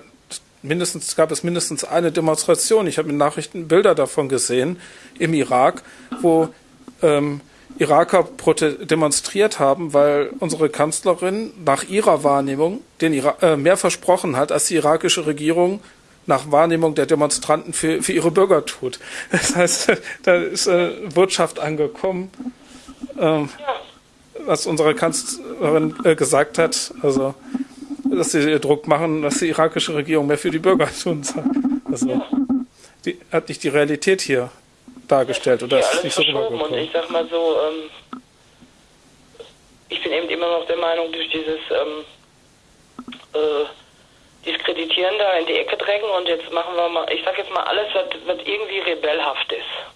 mindestens gab es mindestens eine Demonstration. Ich habe in Nachrichten Bilder davon gesehen im Irak, wo ähm, Iraker demonstriert haben, weil unsere Kanzlerin nach ihrer Wahrnehmung den Ira äh, mehr versprochen hat, als die irakische Regierung nach Wahrnehmung der Demonstranten für, für ihre Bürger tut. Das heißt, da ist äh, Wirtschaft angekommen, ähm, was unsere Kanzlerin äh, gesagt hat, also dass sie Druck machen, dass die irakische Regierung mehr für die Bürger tun soll. Also die, hat nicht die Realität hier dargestellt oder ist nicht so rübergekommen? Und ich sag mal so, ähm, ich bin eben immer noch der Meinung, durch dieses ähm, äh, Diskreditieren da in die Ecke drängen und jetzt machen wir mal, ich sag jetzt mal alles, was, was irgendwie rebellhaft ist.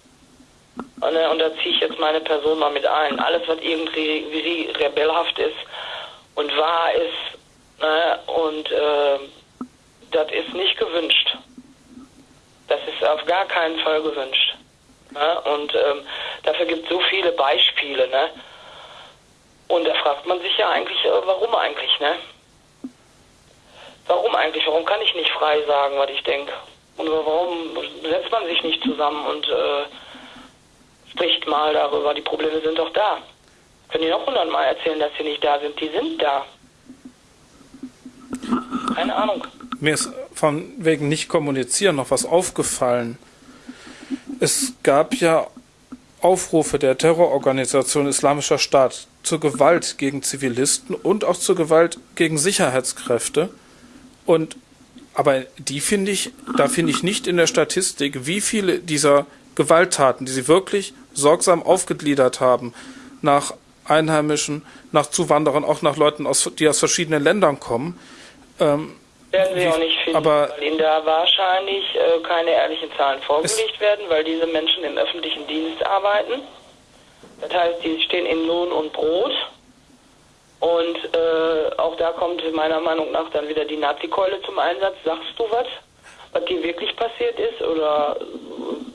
Und, äh, und da ziehe ich jetzt meine Person mal mit ein. Alles, was irgendwie rebellhaft ist und wahr ist, ne, und äh, das ist nicht gewünscht. Das ist auf gar keinen Fall gewünscht. Ne? Und ähm, dafür gibt es so viele Beispiele. Ne? Und da fragt man sich ja eigentlich, äh, warum eigentlich, ne? Warum eigentlich? Warum kann ich nicht frei sagen, was ich denke? Und warum setzt man sich nicht zusammen und äh, spricht mal darüber? Die Probleme sind doch da. Können die noch hundertmal erzählen, dass sie nicht da sind? Die sind da. Keine Ahnung. Mir ist von wegen nicht kommunizieren noch was aufgefallen. Es gab ja Aufrufe der Terrororganisation Islamischer Staat zur Gewalt gegen Zivilisten und auch zur Gewalt gegen Sicherheitskräfte. Und aber die finde ich, da finde ich nicht in der Statistik, wie viele dieser Gewalttaten, die sie wirklich sorgsam aufgegliedert haben, nach Einheimischen, nach Zuwanderern, auch nach Leuten, aus, die aus verschiedenen Ländern kommen, ähm, werden Sie auch nicht finden, aber weil Ihnen da wahrscheinlich äh, keine ehrlichen Zahlen vorgelegt werden, weil diese Menschen im öffentlichen Dienst arbeiten. Das heißt, die stehen in Lohn und Brot. Und äh, auch da kommt meiner Meinung nach dann wieder die Nazi-Keule zum Einsatz. Sagst du was? Was dir wirklich passiert ist? Oder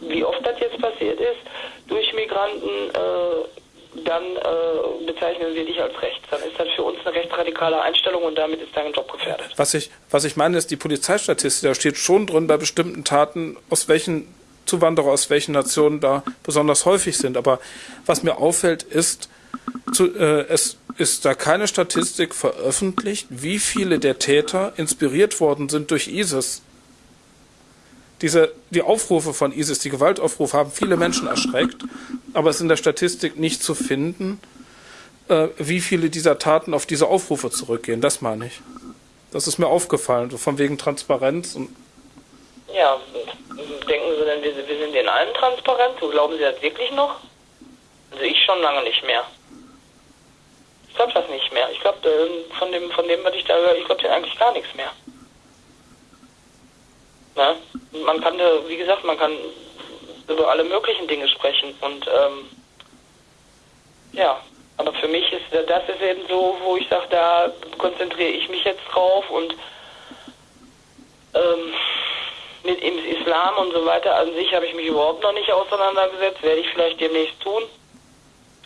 wie oft das jetzt passiert ist, durch Migranten, äh, dann äh, bezeichnen wir dich als rechts. Dann ist das für uns eine rechtsradikale Einstellung und damit ist dein Job gefährdet. Was ich, was ich meine, ist die Polizeistatistik. Da steht schon drin bei bestimmten Taten, aus welchen Zuwanderer aus welchen Nationen da besonders häufig sind. Aber was mir auffällt, ist, zu, äh, es ist da keine Statistik veröffentlicht, wie viele der Täter inspiriert worden sind durch ISIS. Diese, die Aufrufe von ISIS, die Gewaltaufrufe haben viele Menschen erschreckt, aber es ist in der Statistik nicht zu finden, äh, wie viele dieser Taten auf diese Aufrufe zurückgehen. Das meine ich. Das ist mir aufgefallen, so von wegen Transparenz und ja, denken Sie denn, wir, wir sind in allen transparent? So glauben Sie das wirklich noch? Also ich schon lange nicht mehr. Ich glaube das nicht mehr. Ich glaube, äh, von dem, von dem, was ich da höre, ich glaube eigentlich gar nichts mehr. Ne? Man kann, wie gesagt, man kann über alle möglichen Dinge sprechen und ähm, ja, aber für mich ist das ist eben so, wo ich sage, da konzentriere ich mich jetzt drauf und ähm, mit dem Islam und so weiter an sich habe ich mich überhaupt noch nicht auseinandergesetzt, werde ich vielleicht demnächst tun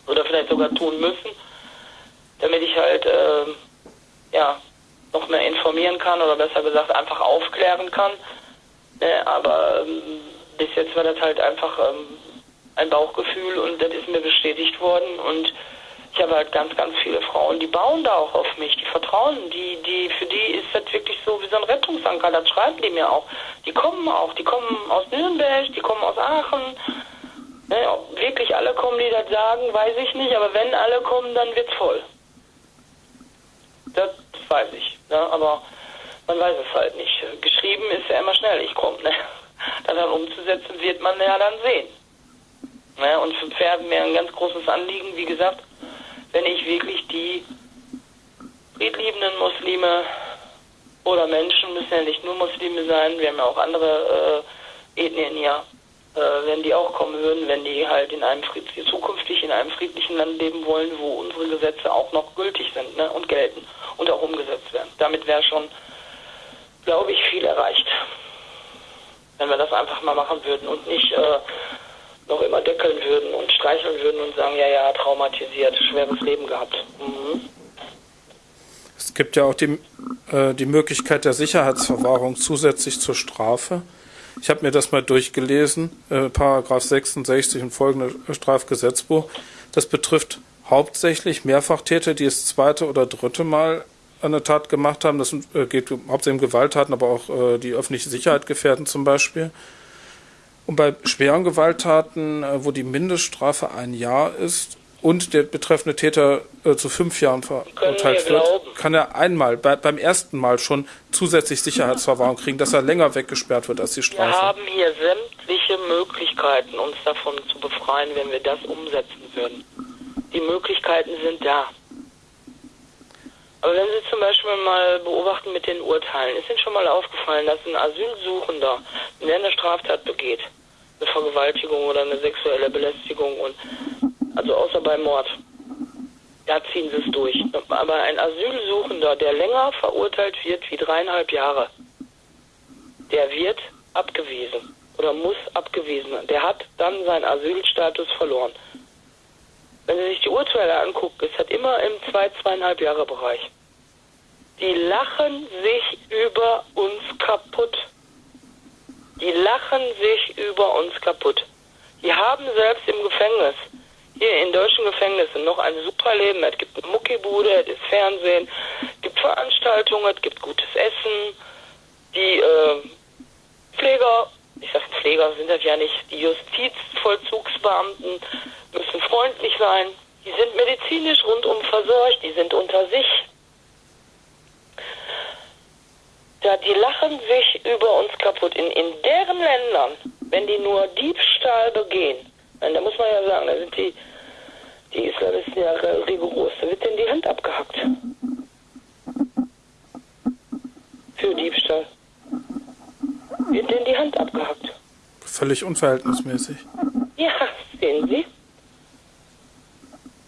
oder vielleicht sogar tun müssen, damit ich halt äh, ja noch mehr informieren kann oder besser gesagt einfach aufklären kann. Ne, aber ähm, bis jetzt war das halt einfach ähm, ein Bauchgefühl und das ist mir bestätigt worden und ich habe halt ganz, ganz viele Frauen, die bauen da auch auf mich, die vertrauen, die, die, für die ist das wirklich so wie so ein Rettungsanker, das schreiben die mir auch. Die kommen auch, die kommen aus Nürnberg, die kommen aus Aachen. Ne, wirklich alle kommen, die das sagen, weiß ich nicht, aber wenn alle kommen, dann wird's voll. Das weiß ich, ne, aber man weiß es halt nicht. Geschrieben ist ja immer schnell, ich komme, ne. Dann umzusetzen wird man ja dann sehen. Ne, und für Pferde mir ein ganz großes Anliegen, wie gesagt, wenn ich wirklich die friedliebenden Muslime oder Menschen, müssen ja nicht nur Muslime sein, wir haben ja auch andere äh, Ethnien hier, äh, wenn die auch kommen würden, wenn die halt in einem zukünftig in einem friedlichen Land leben wollen, wo unsere Gesetze auch noch gültig sind ne, und gelten und auch umgesetzt werden. Damit wäre schon, glaube ich, viel erreicht. Wenn wir das einfach mal machen würden und nicht äh, noch immer deckeln würden und streicheln würden und sagen, ja, ja, traumatisiert, schweres Leben gehabt. Mhm. Es gibt ja auch die, äh, die Möglichkeit der Sicherheitsverwahrung zusätzlich zur Strafe. Ich habe mir das mal durchgelesen, äh, Paragraph 66 und folgende Strafgesetzbuch. Das betrifft hauptsächlich Mehrfachtäter, die das zweite oder dritte Mal eine Tat gemacht haben. Das äh, geht hauptsächlich um Gewalttaten, aber auch äh, die öffentliche Sicherheit gefährden zum Beispiel. Und bei schweren Gewalttaten, äh, wo die Mindeststrafe ein Jahr ist und der betreffende Täter äh, zu fünf Jahren verurteilt wird, kann er einmal, bei, beim ersten Mal schon zusätzlich Sicherheitsverwahrung kriegen, dass er länger weggesperrt wird als die Strafe. Wir haben hier sämtliche Möglichkeiten, uns davon zu befreien, wenn wir das umsetzen würden. Die Möglichkeiten sind da. Aber wenn Sie zum Beispiel mal beobachten mit den Urteilen, ist Ihnen schon mal aufgefallen, dass ein Asylsuchender, der eine Straftat begeht, eine Vergewaltigung oder eine sexuelle Belästigung und also außer bei Mord. Da ziehen sie es durch. Aber ein Asylsuchender, der länger verurteilt wird wie dreieinhalb Jahre, der wird abgewiesen oder muss abgewiesen werden. Der hat dann seinen Asylstatus verloren. Wenn Sie sich die Urteile angucken, ist das immer im zwei, zweieinhalb Jahre Bereich. Die lachen sich über uns kaputt. Die lachen sich über uns kaputt. Die haben selbst im Gefängnis, hier in deutschen Gefängnissen, noch ein super Leben. Es gibt eine Muckibude, es ist Fernsehen, es gibt Veranstaltungen, es gibt gutes Essen. Die äh, Pfleger, ich sage Pfleger sind das ja nicht, die Justizvollzugsbeamten müssen freundlich sein. Die sind medizinisch rundum versorgt, die sind unter sich. Ja, die lachen sich über uns kaputt. In, in deren Ländern, wenn die nur Diebstahl begehen, da muss man ja sagen, da sind die, die Islamisten ja rigoros, da wird denen die Hand abgehackt. Für Diebstahl. Wird Hand abgehackt. Völlig unverhältnismäßig. Ja, sehen Sie.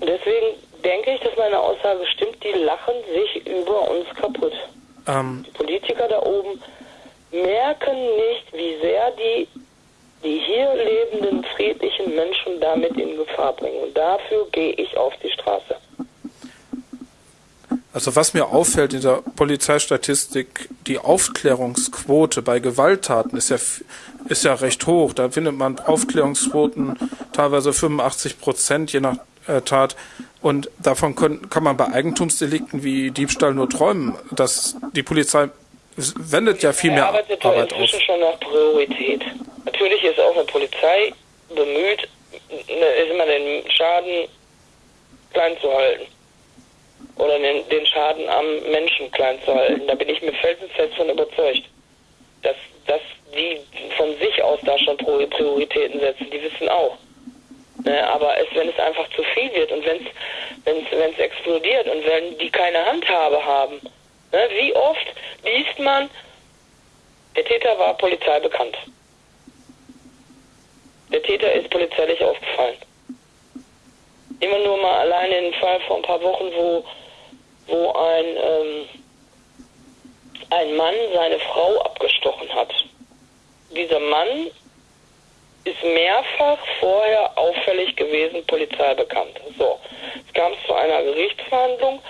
Und deswegen denke ich, dass meine Aussage stimmt, die lachen sich über uns kaputt. Ähm, die Politiker da oben merken nicht, wie sehr die die hier lebenden friedlichen Menschen damit in Gefahr bringen. Und dafür gehe ich auf die Straße. Also was mir auffällt in der Polizeistatistik, die Aufklärungsquote bei Gewalttaten ist ja, ist ja recht hoch. Da findet man Aufklärungsquoten teilweise 85 Prozent je nach äh, Tat. Und davon können, kann man bei Eigentumsdelikten wie Diebstahl nur träumen. Dass die Polizei wendet ja viel mehr arbeitet Arbeit inzwischen auf. schon nach Priorität. Natürlich ist auch eine Polizei bemüht, ist immer den Schaden klein zu halten oder den, den Schaden am Menschen klein zu halten. Da bin ich mir felsenfest von überzeugt, dass, dass die von sich aus da schon Prioritäten setzen. Die wissen auch. Ne, aber es, wenn es einfach zu viel wird und wenn es wenn es explodiert und wenn die keine Handhabe haben, ne, wie oft liest man, der Täter war Polizei bekannt. Der Täter ist polizeilich aufgefallen. Immer nur mal alleine den Fall vor ein paar Wochen, wo wo ein, ähm, ein Mann seine Frau abgestochen hat. Dieser Mann ist mehrfach vorher auffällig gewesen, Polizei bekannt. So, es kam zu einer Gerichtsverhandlung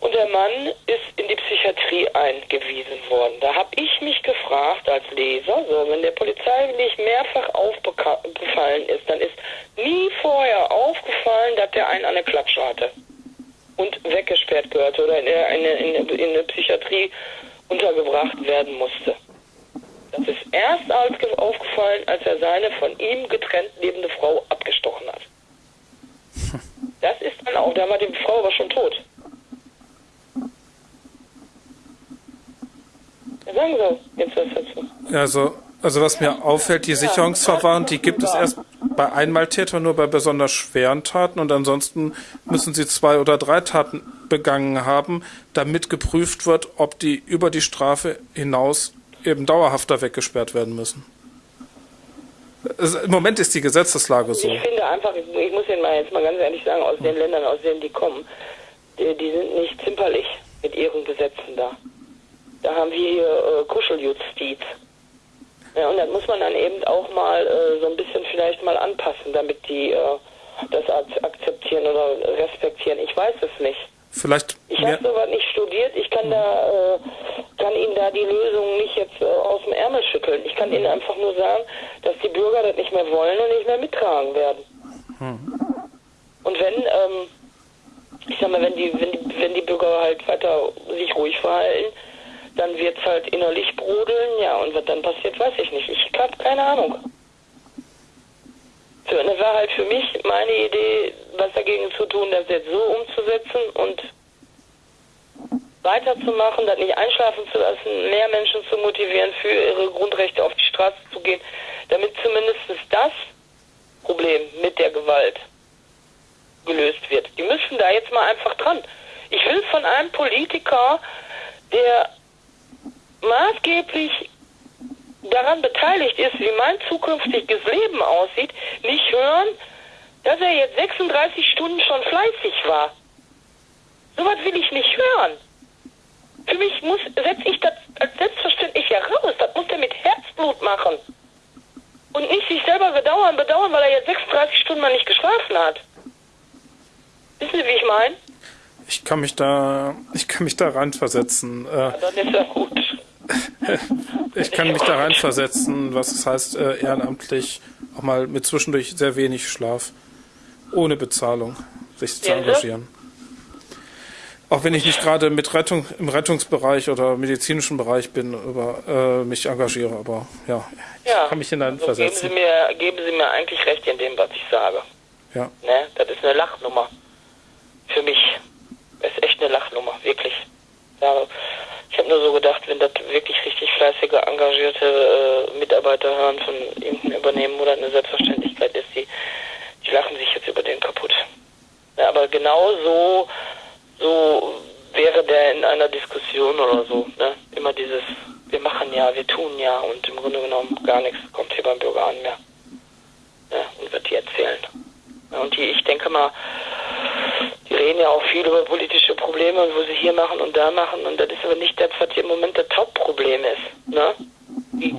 und der Mann ist in die Psychiatrie eingewiesen worden. Da habe ich mich gefragt als Leser, so wenn der Polizei nicht mehrfach aufgefallen ist, dann ist nie vorher aufgefallen, dass der einen an der Klatsche hatte und weggesperrt gehörte oder in eine, in, eine, in eine Psychiatrie untergebracht werden musste. Das ist erst als aufgefallen, als er seine von ihm getrennt lebende Frau abgestochen hat. Das ist dann auch, da war die Frau aber schon tot. Ja, sagen Sie jetzt was dazu. Also, also was mir auffällt, die Sicherungsverfahren, die gibt es erst bei Einmaltätern nur bei besonders schweren Taten und ansonsten müssen sie zwei oder drei Taten begangen haben, damit geprüft wird, ob die über die Strafe hinaus eben dauerhafter weggesperrt werden müssen. Also Im Moment ist die Gesetzeslage so. Ich finde einfach, ich muss Ihnen mal jetzt mal ganz ehrlich sagen, aus den Ländern, aus denen die kommen, die, die sind nicht zimperlich mit ihren Gesetzen da. Da haben wir hier äh, Kuscheljustiz. Ja, und das muss man dann eben auch mal äh, so ein bisschen vielleicht mal anpassen, damit die äh, das akzeptieren oder respektieren. Ich weiß es nicht. Vielleicht ich habe sowas nicht studiert. Ich kann da äh, kann Ihnen da die Lösung nicht jetzt äh, aus dem Ärmel schütteln. Ich kann Ihnen einfach nur sagen, dass die Bürger das nicht mehr wollen und nicht mehr mittragen werden. Hm. Und wenn ähm, ich sag mal, wenn die, wenn die, wenn die Bürger halt weiter sich ruhig verhalten, dann wird es halt innerlich brodeln, ja, und was dann passiert, weiß ich nicht. Ich habe keine Ahnung. So, das war halt für mich meine Idee, was dagegen zu tun, das jetzt so umzusetzen und weiterzumachen, das nicht einschlafen zu lassen, mehr Menschen zu motivieren, für ihre Grundrechte auf die Straße zu gehen, damit zumindest das Problem mit der Gewalt gelöst wird. Die müssen da jetzt mal einfach dran. Ich will von einem Politiker, der maßgeblich daran beteiligt ist, wie mein zukünftiges Leben aussieht, nicht hören, dass er jetzt 36 Stunden schon fleißig war. So was will ich nicht hören. Für mich muss, setze ich das als selbstverständlich heraus. Das muss er mit Herzblut machen. Und nicht sich selber bedauern, bedauern, weil er jetzt 36 Stunden mal nicht geschlafen hat. Wissen Sie, wie ich meine? Ich kann mich da, ich kann mich da reinversetzen. Äh, ja, dann ist ja gut ich kann mich da reinversetzen, was es heißt, äh, ehrenamtlich auch mal mit zwischendurch sehr wenig Schlaf, ohne Bezahlung, sich zu engagieren. Auch wenn ich nicht gerade mit Rettung im Rettungsbereich oder medizinischen Bereich bin, über äh, mich engagiere, aber ja, ich ja, kann mich hineinversetzen. Also geben, Sie mir, geben Sie mir eigentlich recht in dem, was ich sage. Ja. Ne? Das ist eine Lachnummer. Für mich. Das ist echt eine Lachnummer, wirklich. Ja, ich habe nur so gedacht, wenn das wirklich richtig fleißige, engagierte äh, Mitarbeiter hören von irgendeinem Übernehmen oder eine Selbstverständlichkeit ist, die, die lachen sich jetzt über den kaputt. Ja, aber genau so, so wäre der in einer Diskussion oder so. Ne? Immer dieses, wir machen ja, wir tun ja und im Grunde genommen gar nichts kommt hier beim Bürger an mehr. Ja, und wird die erzählen. Und die, ich denke mal, die reden ja auch viel über politische Probleme und wo sie hier machen und da machen und das ist aber nicht das, was hier im Moment das Hauptproblem ist. Ne? Die,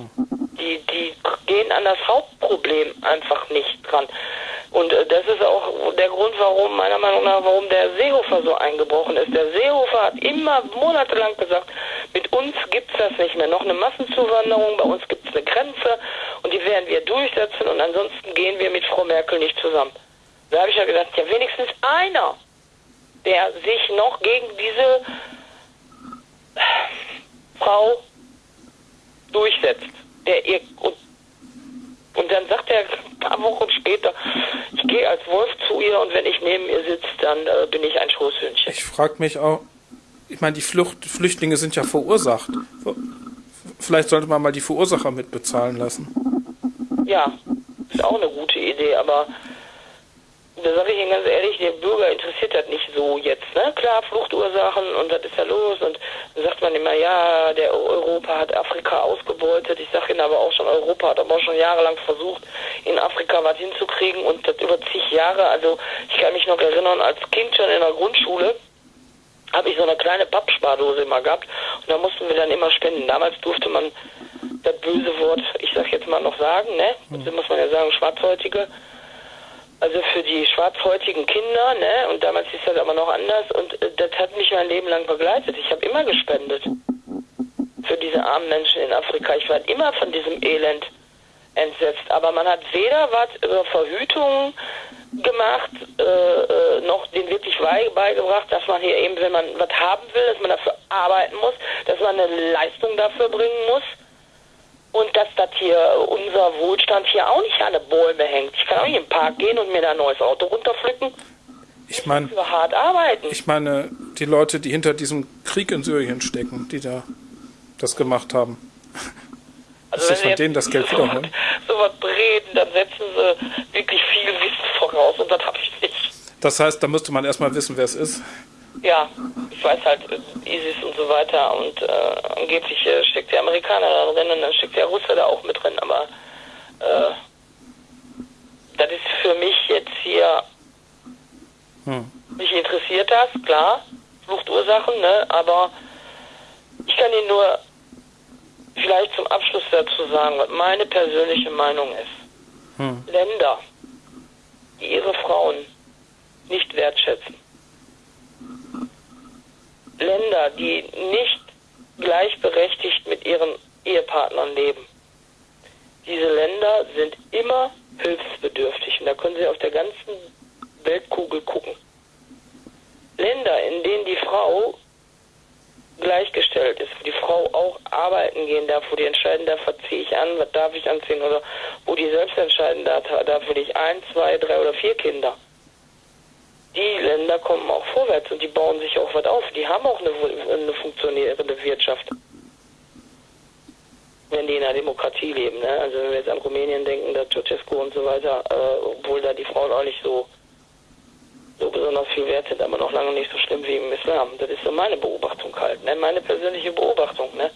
die, die gehen an das Hauptproblem einfach nicht dran. Und äh, das ist auch der Grund, warum, meiner Meinung nach, warum der Seehofer so eingebrochen ist. Der Seehofer hat immer monatelang gesagt, mit uns gibt's das nicht mehr. Noch eine Massenzuwanderung, bei uns gibt's eine Grenze und die werden wir durchsetzen und ansonsten gehen wir mit Frau Merkel nicht zusammen. Da habe ich ja gedacht, ja wenigstens einer, der sich noch gegen diese Frau durchsetzt. Der ihr, und, und dann sagt er ein paar Wochen später, ich gehe als Wolf zu ihr und wenn ich neben ihr sitze, dann äh, bin ich ein Schoßhündchen. Ich frage mich auch, ich meine, die Flucht, Flüchtlinge sind ja verursacht. Vielleicht sollte man mal die Verursacher mitbezahlen lassen. Ja, ist auch eine gute Idee, aber da sage ich Ihnen ganz ehrlich, der Bürger interessiert das nicht so jetzt. Ne? Klar, Fluchtursachen und was ist da los? Und dann sagt man immer, ja, der Europa hat Afrika ausgebeutet. Ich sage Ihnen aber auch schon, Europa hat aber auch schon jahrelang versucht, in Afrika was hinzukriegen und das über zig Jahre. Also ich kann mich noch erinnern, als Kind schon in der Grundschule habe ich so eine kleine Pappspardose immer gehabt und da mussten wir dann immer spenden. Damals durfte man das böse Wort, ich sag jetzt mal noch sagen, ne? Also muss man ja sagen, Schwarzhäutige also für die schwarzhäutigen Kinder, ne? Und damals ist das aber noch anders und äh, das hat mich mein Leben lang begleitet. Ich habe immer gespendet für diese armen Menschen in Afrika. Ich war immer von diesem Elend entsetzt. Aber man hat weder was über Verhütung gemacht, äh, äh, noch den wirklich beigebracht, dass man hier eben, wenn man was haben will, dass man dafür arbeiten muss, dass man eine Leistung dafür bringen muss und dass das hier unser Wohlstand hier auch nicht an den Bäume hängt. Ich kann auch nicht im Park gehen und mir da ein neues Auto runterpflücken. Ich meine, hart arbeiten. Ich meine, die Leute, die hinter diesem Krieg in Syrien stecken, die da das gemacht haben. Also wenn von denen das Geld so wiederholen? So was reden, dann setzen sie wirklich viel Wissen voraus und das habe ich nicht. Das heißt, da müsste man erstmal wissen, wer es ist. Ja, ich weiß halt, ISIS und so weiter und äh, angeblich äh, steckt der Amerikaner da drin und dann steckt der Russe da auch mit drin, aber äh, das ist für mich jetzt hier, hm. mich interessiert das, klar, Fluchtursachen, ne, aber ich kann Ihnen nur vielleicht zum Abschluss dazu sagen, was meine persönliche Meinung ist. Hm. Länder, die ihre Frauen nicht wertschätzen, Länder, die nicht gleichberechtigt mit ihren Ehepartnern leben. Diese Länder sind immer hilfsbedürftig und da können Sie auf der ganzen Weltkugel gucken. Länder, in denen die Frau gleichgestellt ist, wo die Frau auch arbeiten gehen darf, wo die entscheiden darf, was ziehe ich an, was darf ich anziehen oder wo die selbst entscheiden darf, darf will ich ein, zwei, drei oder vier Kinder die Länder kommen auch vorwärts und die bauen sich auch was auf. Die haben auch eine, eine funktionierende Wirtschaft. Wenn die in einer Demokratie leben. Ne? Also wenn wir jetzt an Rumänien denken, da Ceausescu und so weiter, äh, obwohl da die Frauen auch nicht so, so besonders viel wert sind, aber noch lange nicht so schlimm wie im Islam. Das ist so meine Beobachtung halt, ne? meine persönliche Beobachtung. Ne?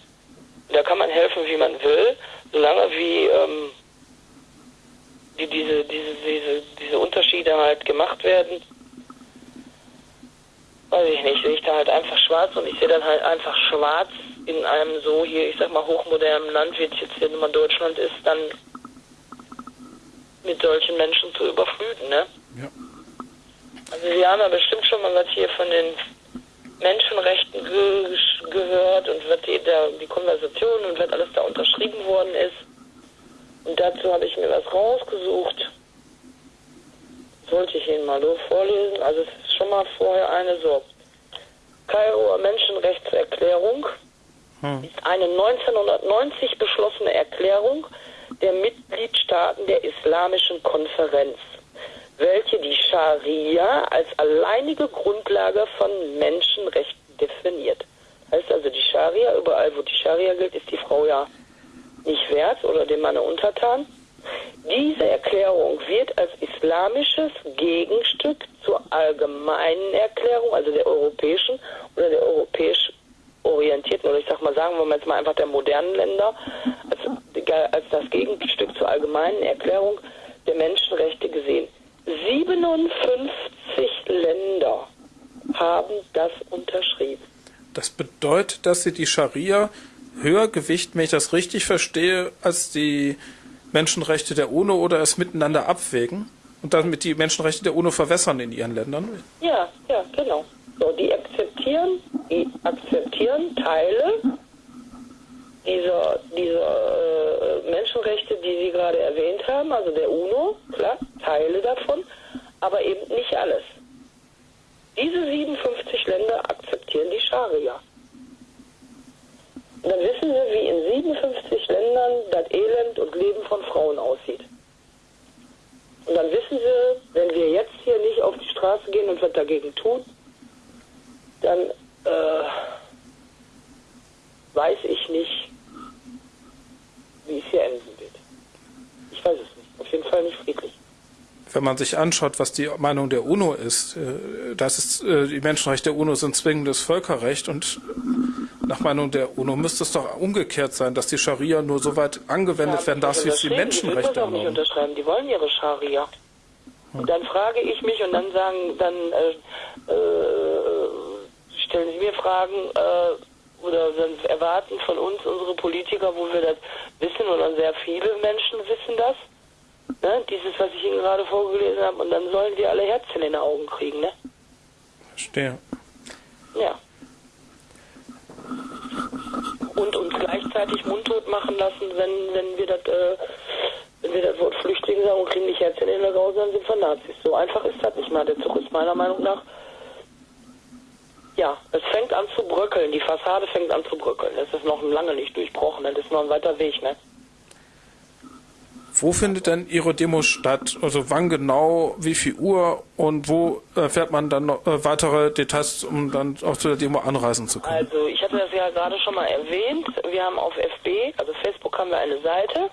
Da kann man helfen, wie man will, solange wie ähm, die, diese, diese, diese, diese Unterschiede halt gemacht werden weiß ich nicht, sehe ich da halt einfach schwarz und ich sehe dann halt einfach schwarz in einem so hier, ich sag mal, hochmodernen Land, wie es jetzt hier immer Deutschland ist, dann mit solchen Menschen zu überfluten, ne? Ja. Also Sie haben ja bestimmt schon mal was hier von den Menschenrechten ge gehört und was die, da, die Konversation und was alles da unterschrieben worden ist. Und dazu habe ich mir was rausgesucht. Sollte ich Ihnen mal so vorlesen. Also es schon mal vorher eine so. Kairoer Menschenrechtserklärung hm. ist eine 1990 beschlossene Erklärung der Mitgliedstaaten der Islamischen Konferenz, welche die Scharia als alleinige Grundlage von Menschenrechten definiert. Heißt also, die Scharia, überall wo die Scharia gilt, ist die Frau ja nicht wert oder dem Manne untertan. Diese Erklärung wird als islamisches Gegenstück zur allgemeinen Erklärung, also der europäischen oder der europäisch orientierten, oder ich sag mal, sagen wir jetzt mal einfach der modernen Länder, als, als das Gegenstück zur allgemeinen Erklärung der Menschenrechte gesehen. 57 Länder haben das unterschrieben. Das bedeutet, dass sie die Scharia höher Gewicht, wenn ich das richtig verstehe, als die Menschenrechte der UNO oder es miteinander abwägen und damit die Menschenrechte der UNO verwässern in ihren Ländern? Ja, ja, genau. So, die akzeptieren, die akzeptieren Teile dieser, dieser äh, Menschenrechte, die Sie gerade erwähnt haben, also der UNO, klar, Teile davon, aber eben nicht alles. Diese 57 Länder akzeptieren die Scharia. Dann wissen wir, wie in 57 Ländern das Elend und Leben von Frauen aussieht. Und dann wissen wir, wenn wir jetzt hier nicht auf die Straße gehen und was dagegen tun, dann äh, weiß ich nicht, wie es hier enden wird. Ich weiß es nicht. Auf jeden Fall nicht friedlich. Wenn man sich anschaut, was die Meinung der UNO ist, äh, das ist äh, die Menschenrechte der UNO sind zwingendes Völkerrecht und nach Meinung der UNO müsste es doch umgekehrt sein, dass die Scharia nur so weit angewendet ja, werden darf, wie es die Menschenrechte die nicht unterschreiben. Die wollen ihre Scharia. Hm. Und dann frage ich mich und dann sagen, dann äh, äh, stellen sie mir Fragen, äh, oder erwarten von uns unsere Politiker, wo wir das wissen, und sehr viele Menschen wissen das, ne? dieses, was ich Ihnen gerade vorgelesen habe, und dann sollen die alle Herzchen in den Augen kriegen, ne? Verstehe. Ja. Und uns gleichzeitig mundtot machen lassen, wenn, wenn wir das, äh, wenn wir das Wort Flüchtling sagen und kriegen nicht Herzchen in den Augen, dann sind wir Nazis. So einfach ist das nicht mal. Der Zug ist meiner Meinung nach ja, es fängt an zu bröckeln. Die Fassade fängt an zu bröckeln. Es ist noch lange nicht durchbrochen. Das ist noch ein weiter Weg, ne? Wo findet denn Ihre Demo statt? Also wann genau, wie viel Uhr und wo erfährt man dann noch äh, weitere Details, um dann auch zu der Demo anreisen zu können? Also ich hatte das ja gerade schon mal erwähnt. Wir haben auf FB, also Facebook haben wir eine Seite,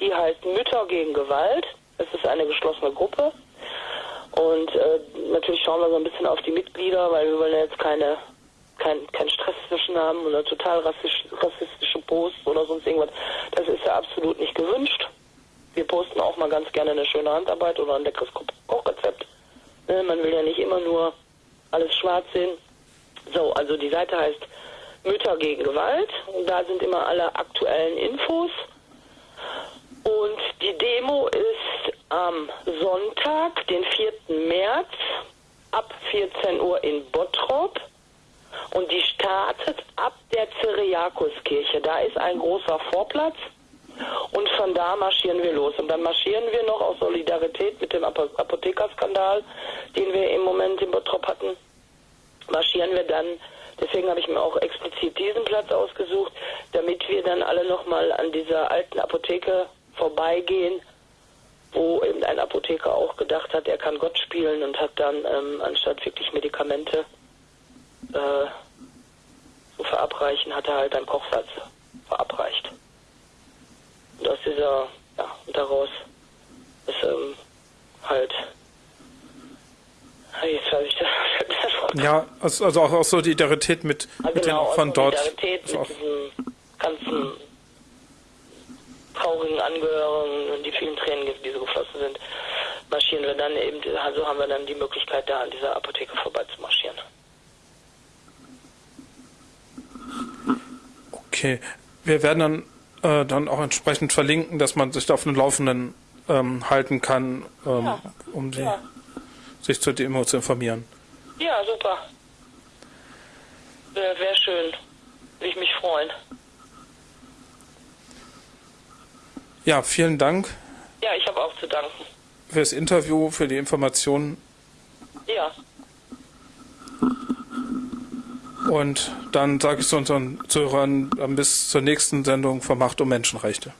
die heißt Mütter gegen Gewalt. Es ist eine geschlossene Gruppe. Und äh, natürlich schauen wir so ein bisschen auf die Mitglieder, weil wir wollen ja jetzt keine kein, kein Stress zwischen haben oder total rassistisch, rassistische Posts oder sonst irgendwas. Das ist ja absolut nicht gewünscht. Wir posten auch mal ganz gerne eine schöne Handarbeit oder ein leckeres Kochrezept. Ne, man will ja nicht immer nur alles schwarz sehen. So, also die Seite heißt Mütter gegen Gewalt und da sind immer alle aktuellen Infos. Und die Demo ist am Sonntag, den 4. März, ab 14 Uhr in Bottrop. Und die startet ab der Cyriakuskirche. Da ist ein großer Vorplatz. Und von da marschieren wir los. Und dann marschieren wir noch aus Solidarität mit dem Apothekerskandal, den wir im Moment in Bottrop hatten, marschieren wir dann, deswegen habe ich mir auch explizit diesen Platz ausgesucht, damit wir dann alle nochmal an dieser alten Apotheke vorbeigehen, wo eben ein Apotheker auch gedacht hat, er kann Gott spielen und hat dann ähm, anstatt wirklich Medikamente äh, zu verabreichen, hat er halt einen Kochsatz verabreicht. Und aus dieser, ja, und daraus ist ähm, halt Jetzt weiß ich das. Ja, also, also auch, auch Solidarität mit, ja, mit genau, den von dort. Solidarität mit diesem ganzen traurigen Angehörigen und die vielen Tränen, die so geflossen sind, marschieren wir dann eben, also haben wir dann die Möglichkeit, da an dieser Apotheke vorbei zu marschieren. Okay, wir werden dann, äh, dann auch entsprechend verlinken, dass man sich da auf dem Laufenden ähm, halten kann, ähm, ja. um die, ja. sich zur Demo zu informieren. Ja, super. Wäre wär schön. Würde ich mich freuen. Ja, vielen Dank. Ja, ich habe auch zu danken. Für das Interview, für die Informationen. Ja. Und dann sage ich zu unseren Zuhörern bis zur nächsten Sendung von Macht um Menschenrechte.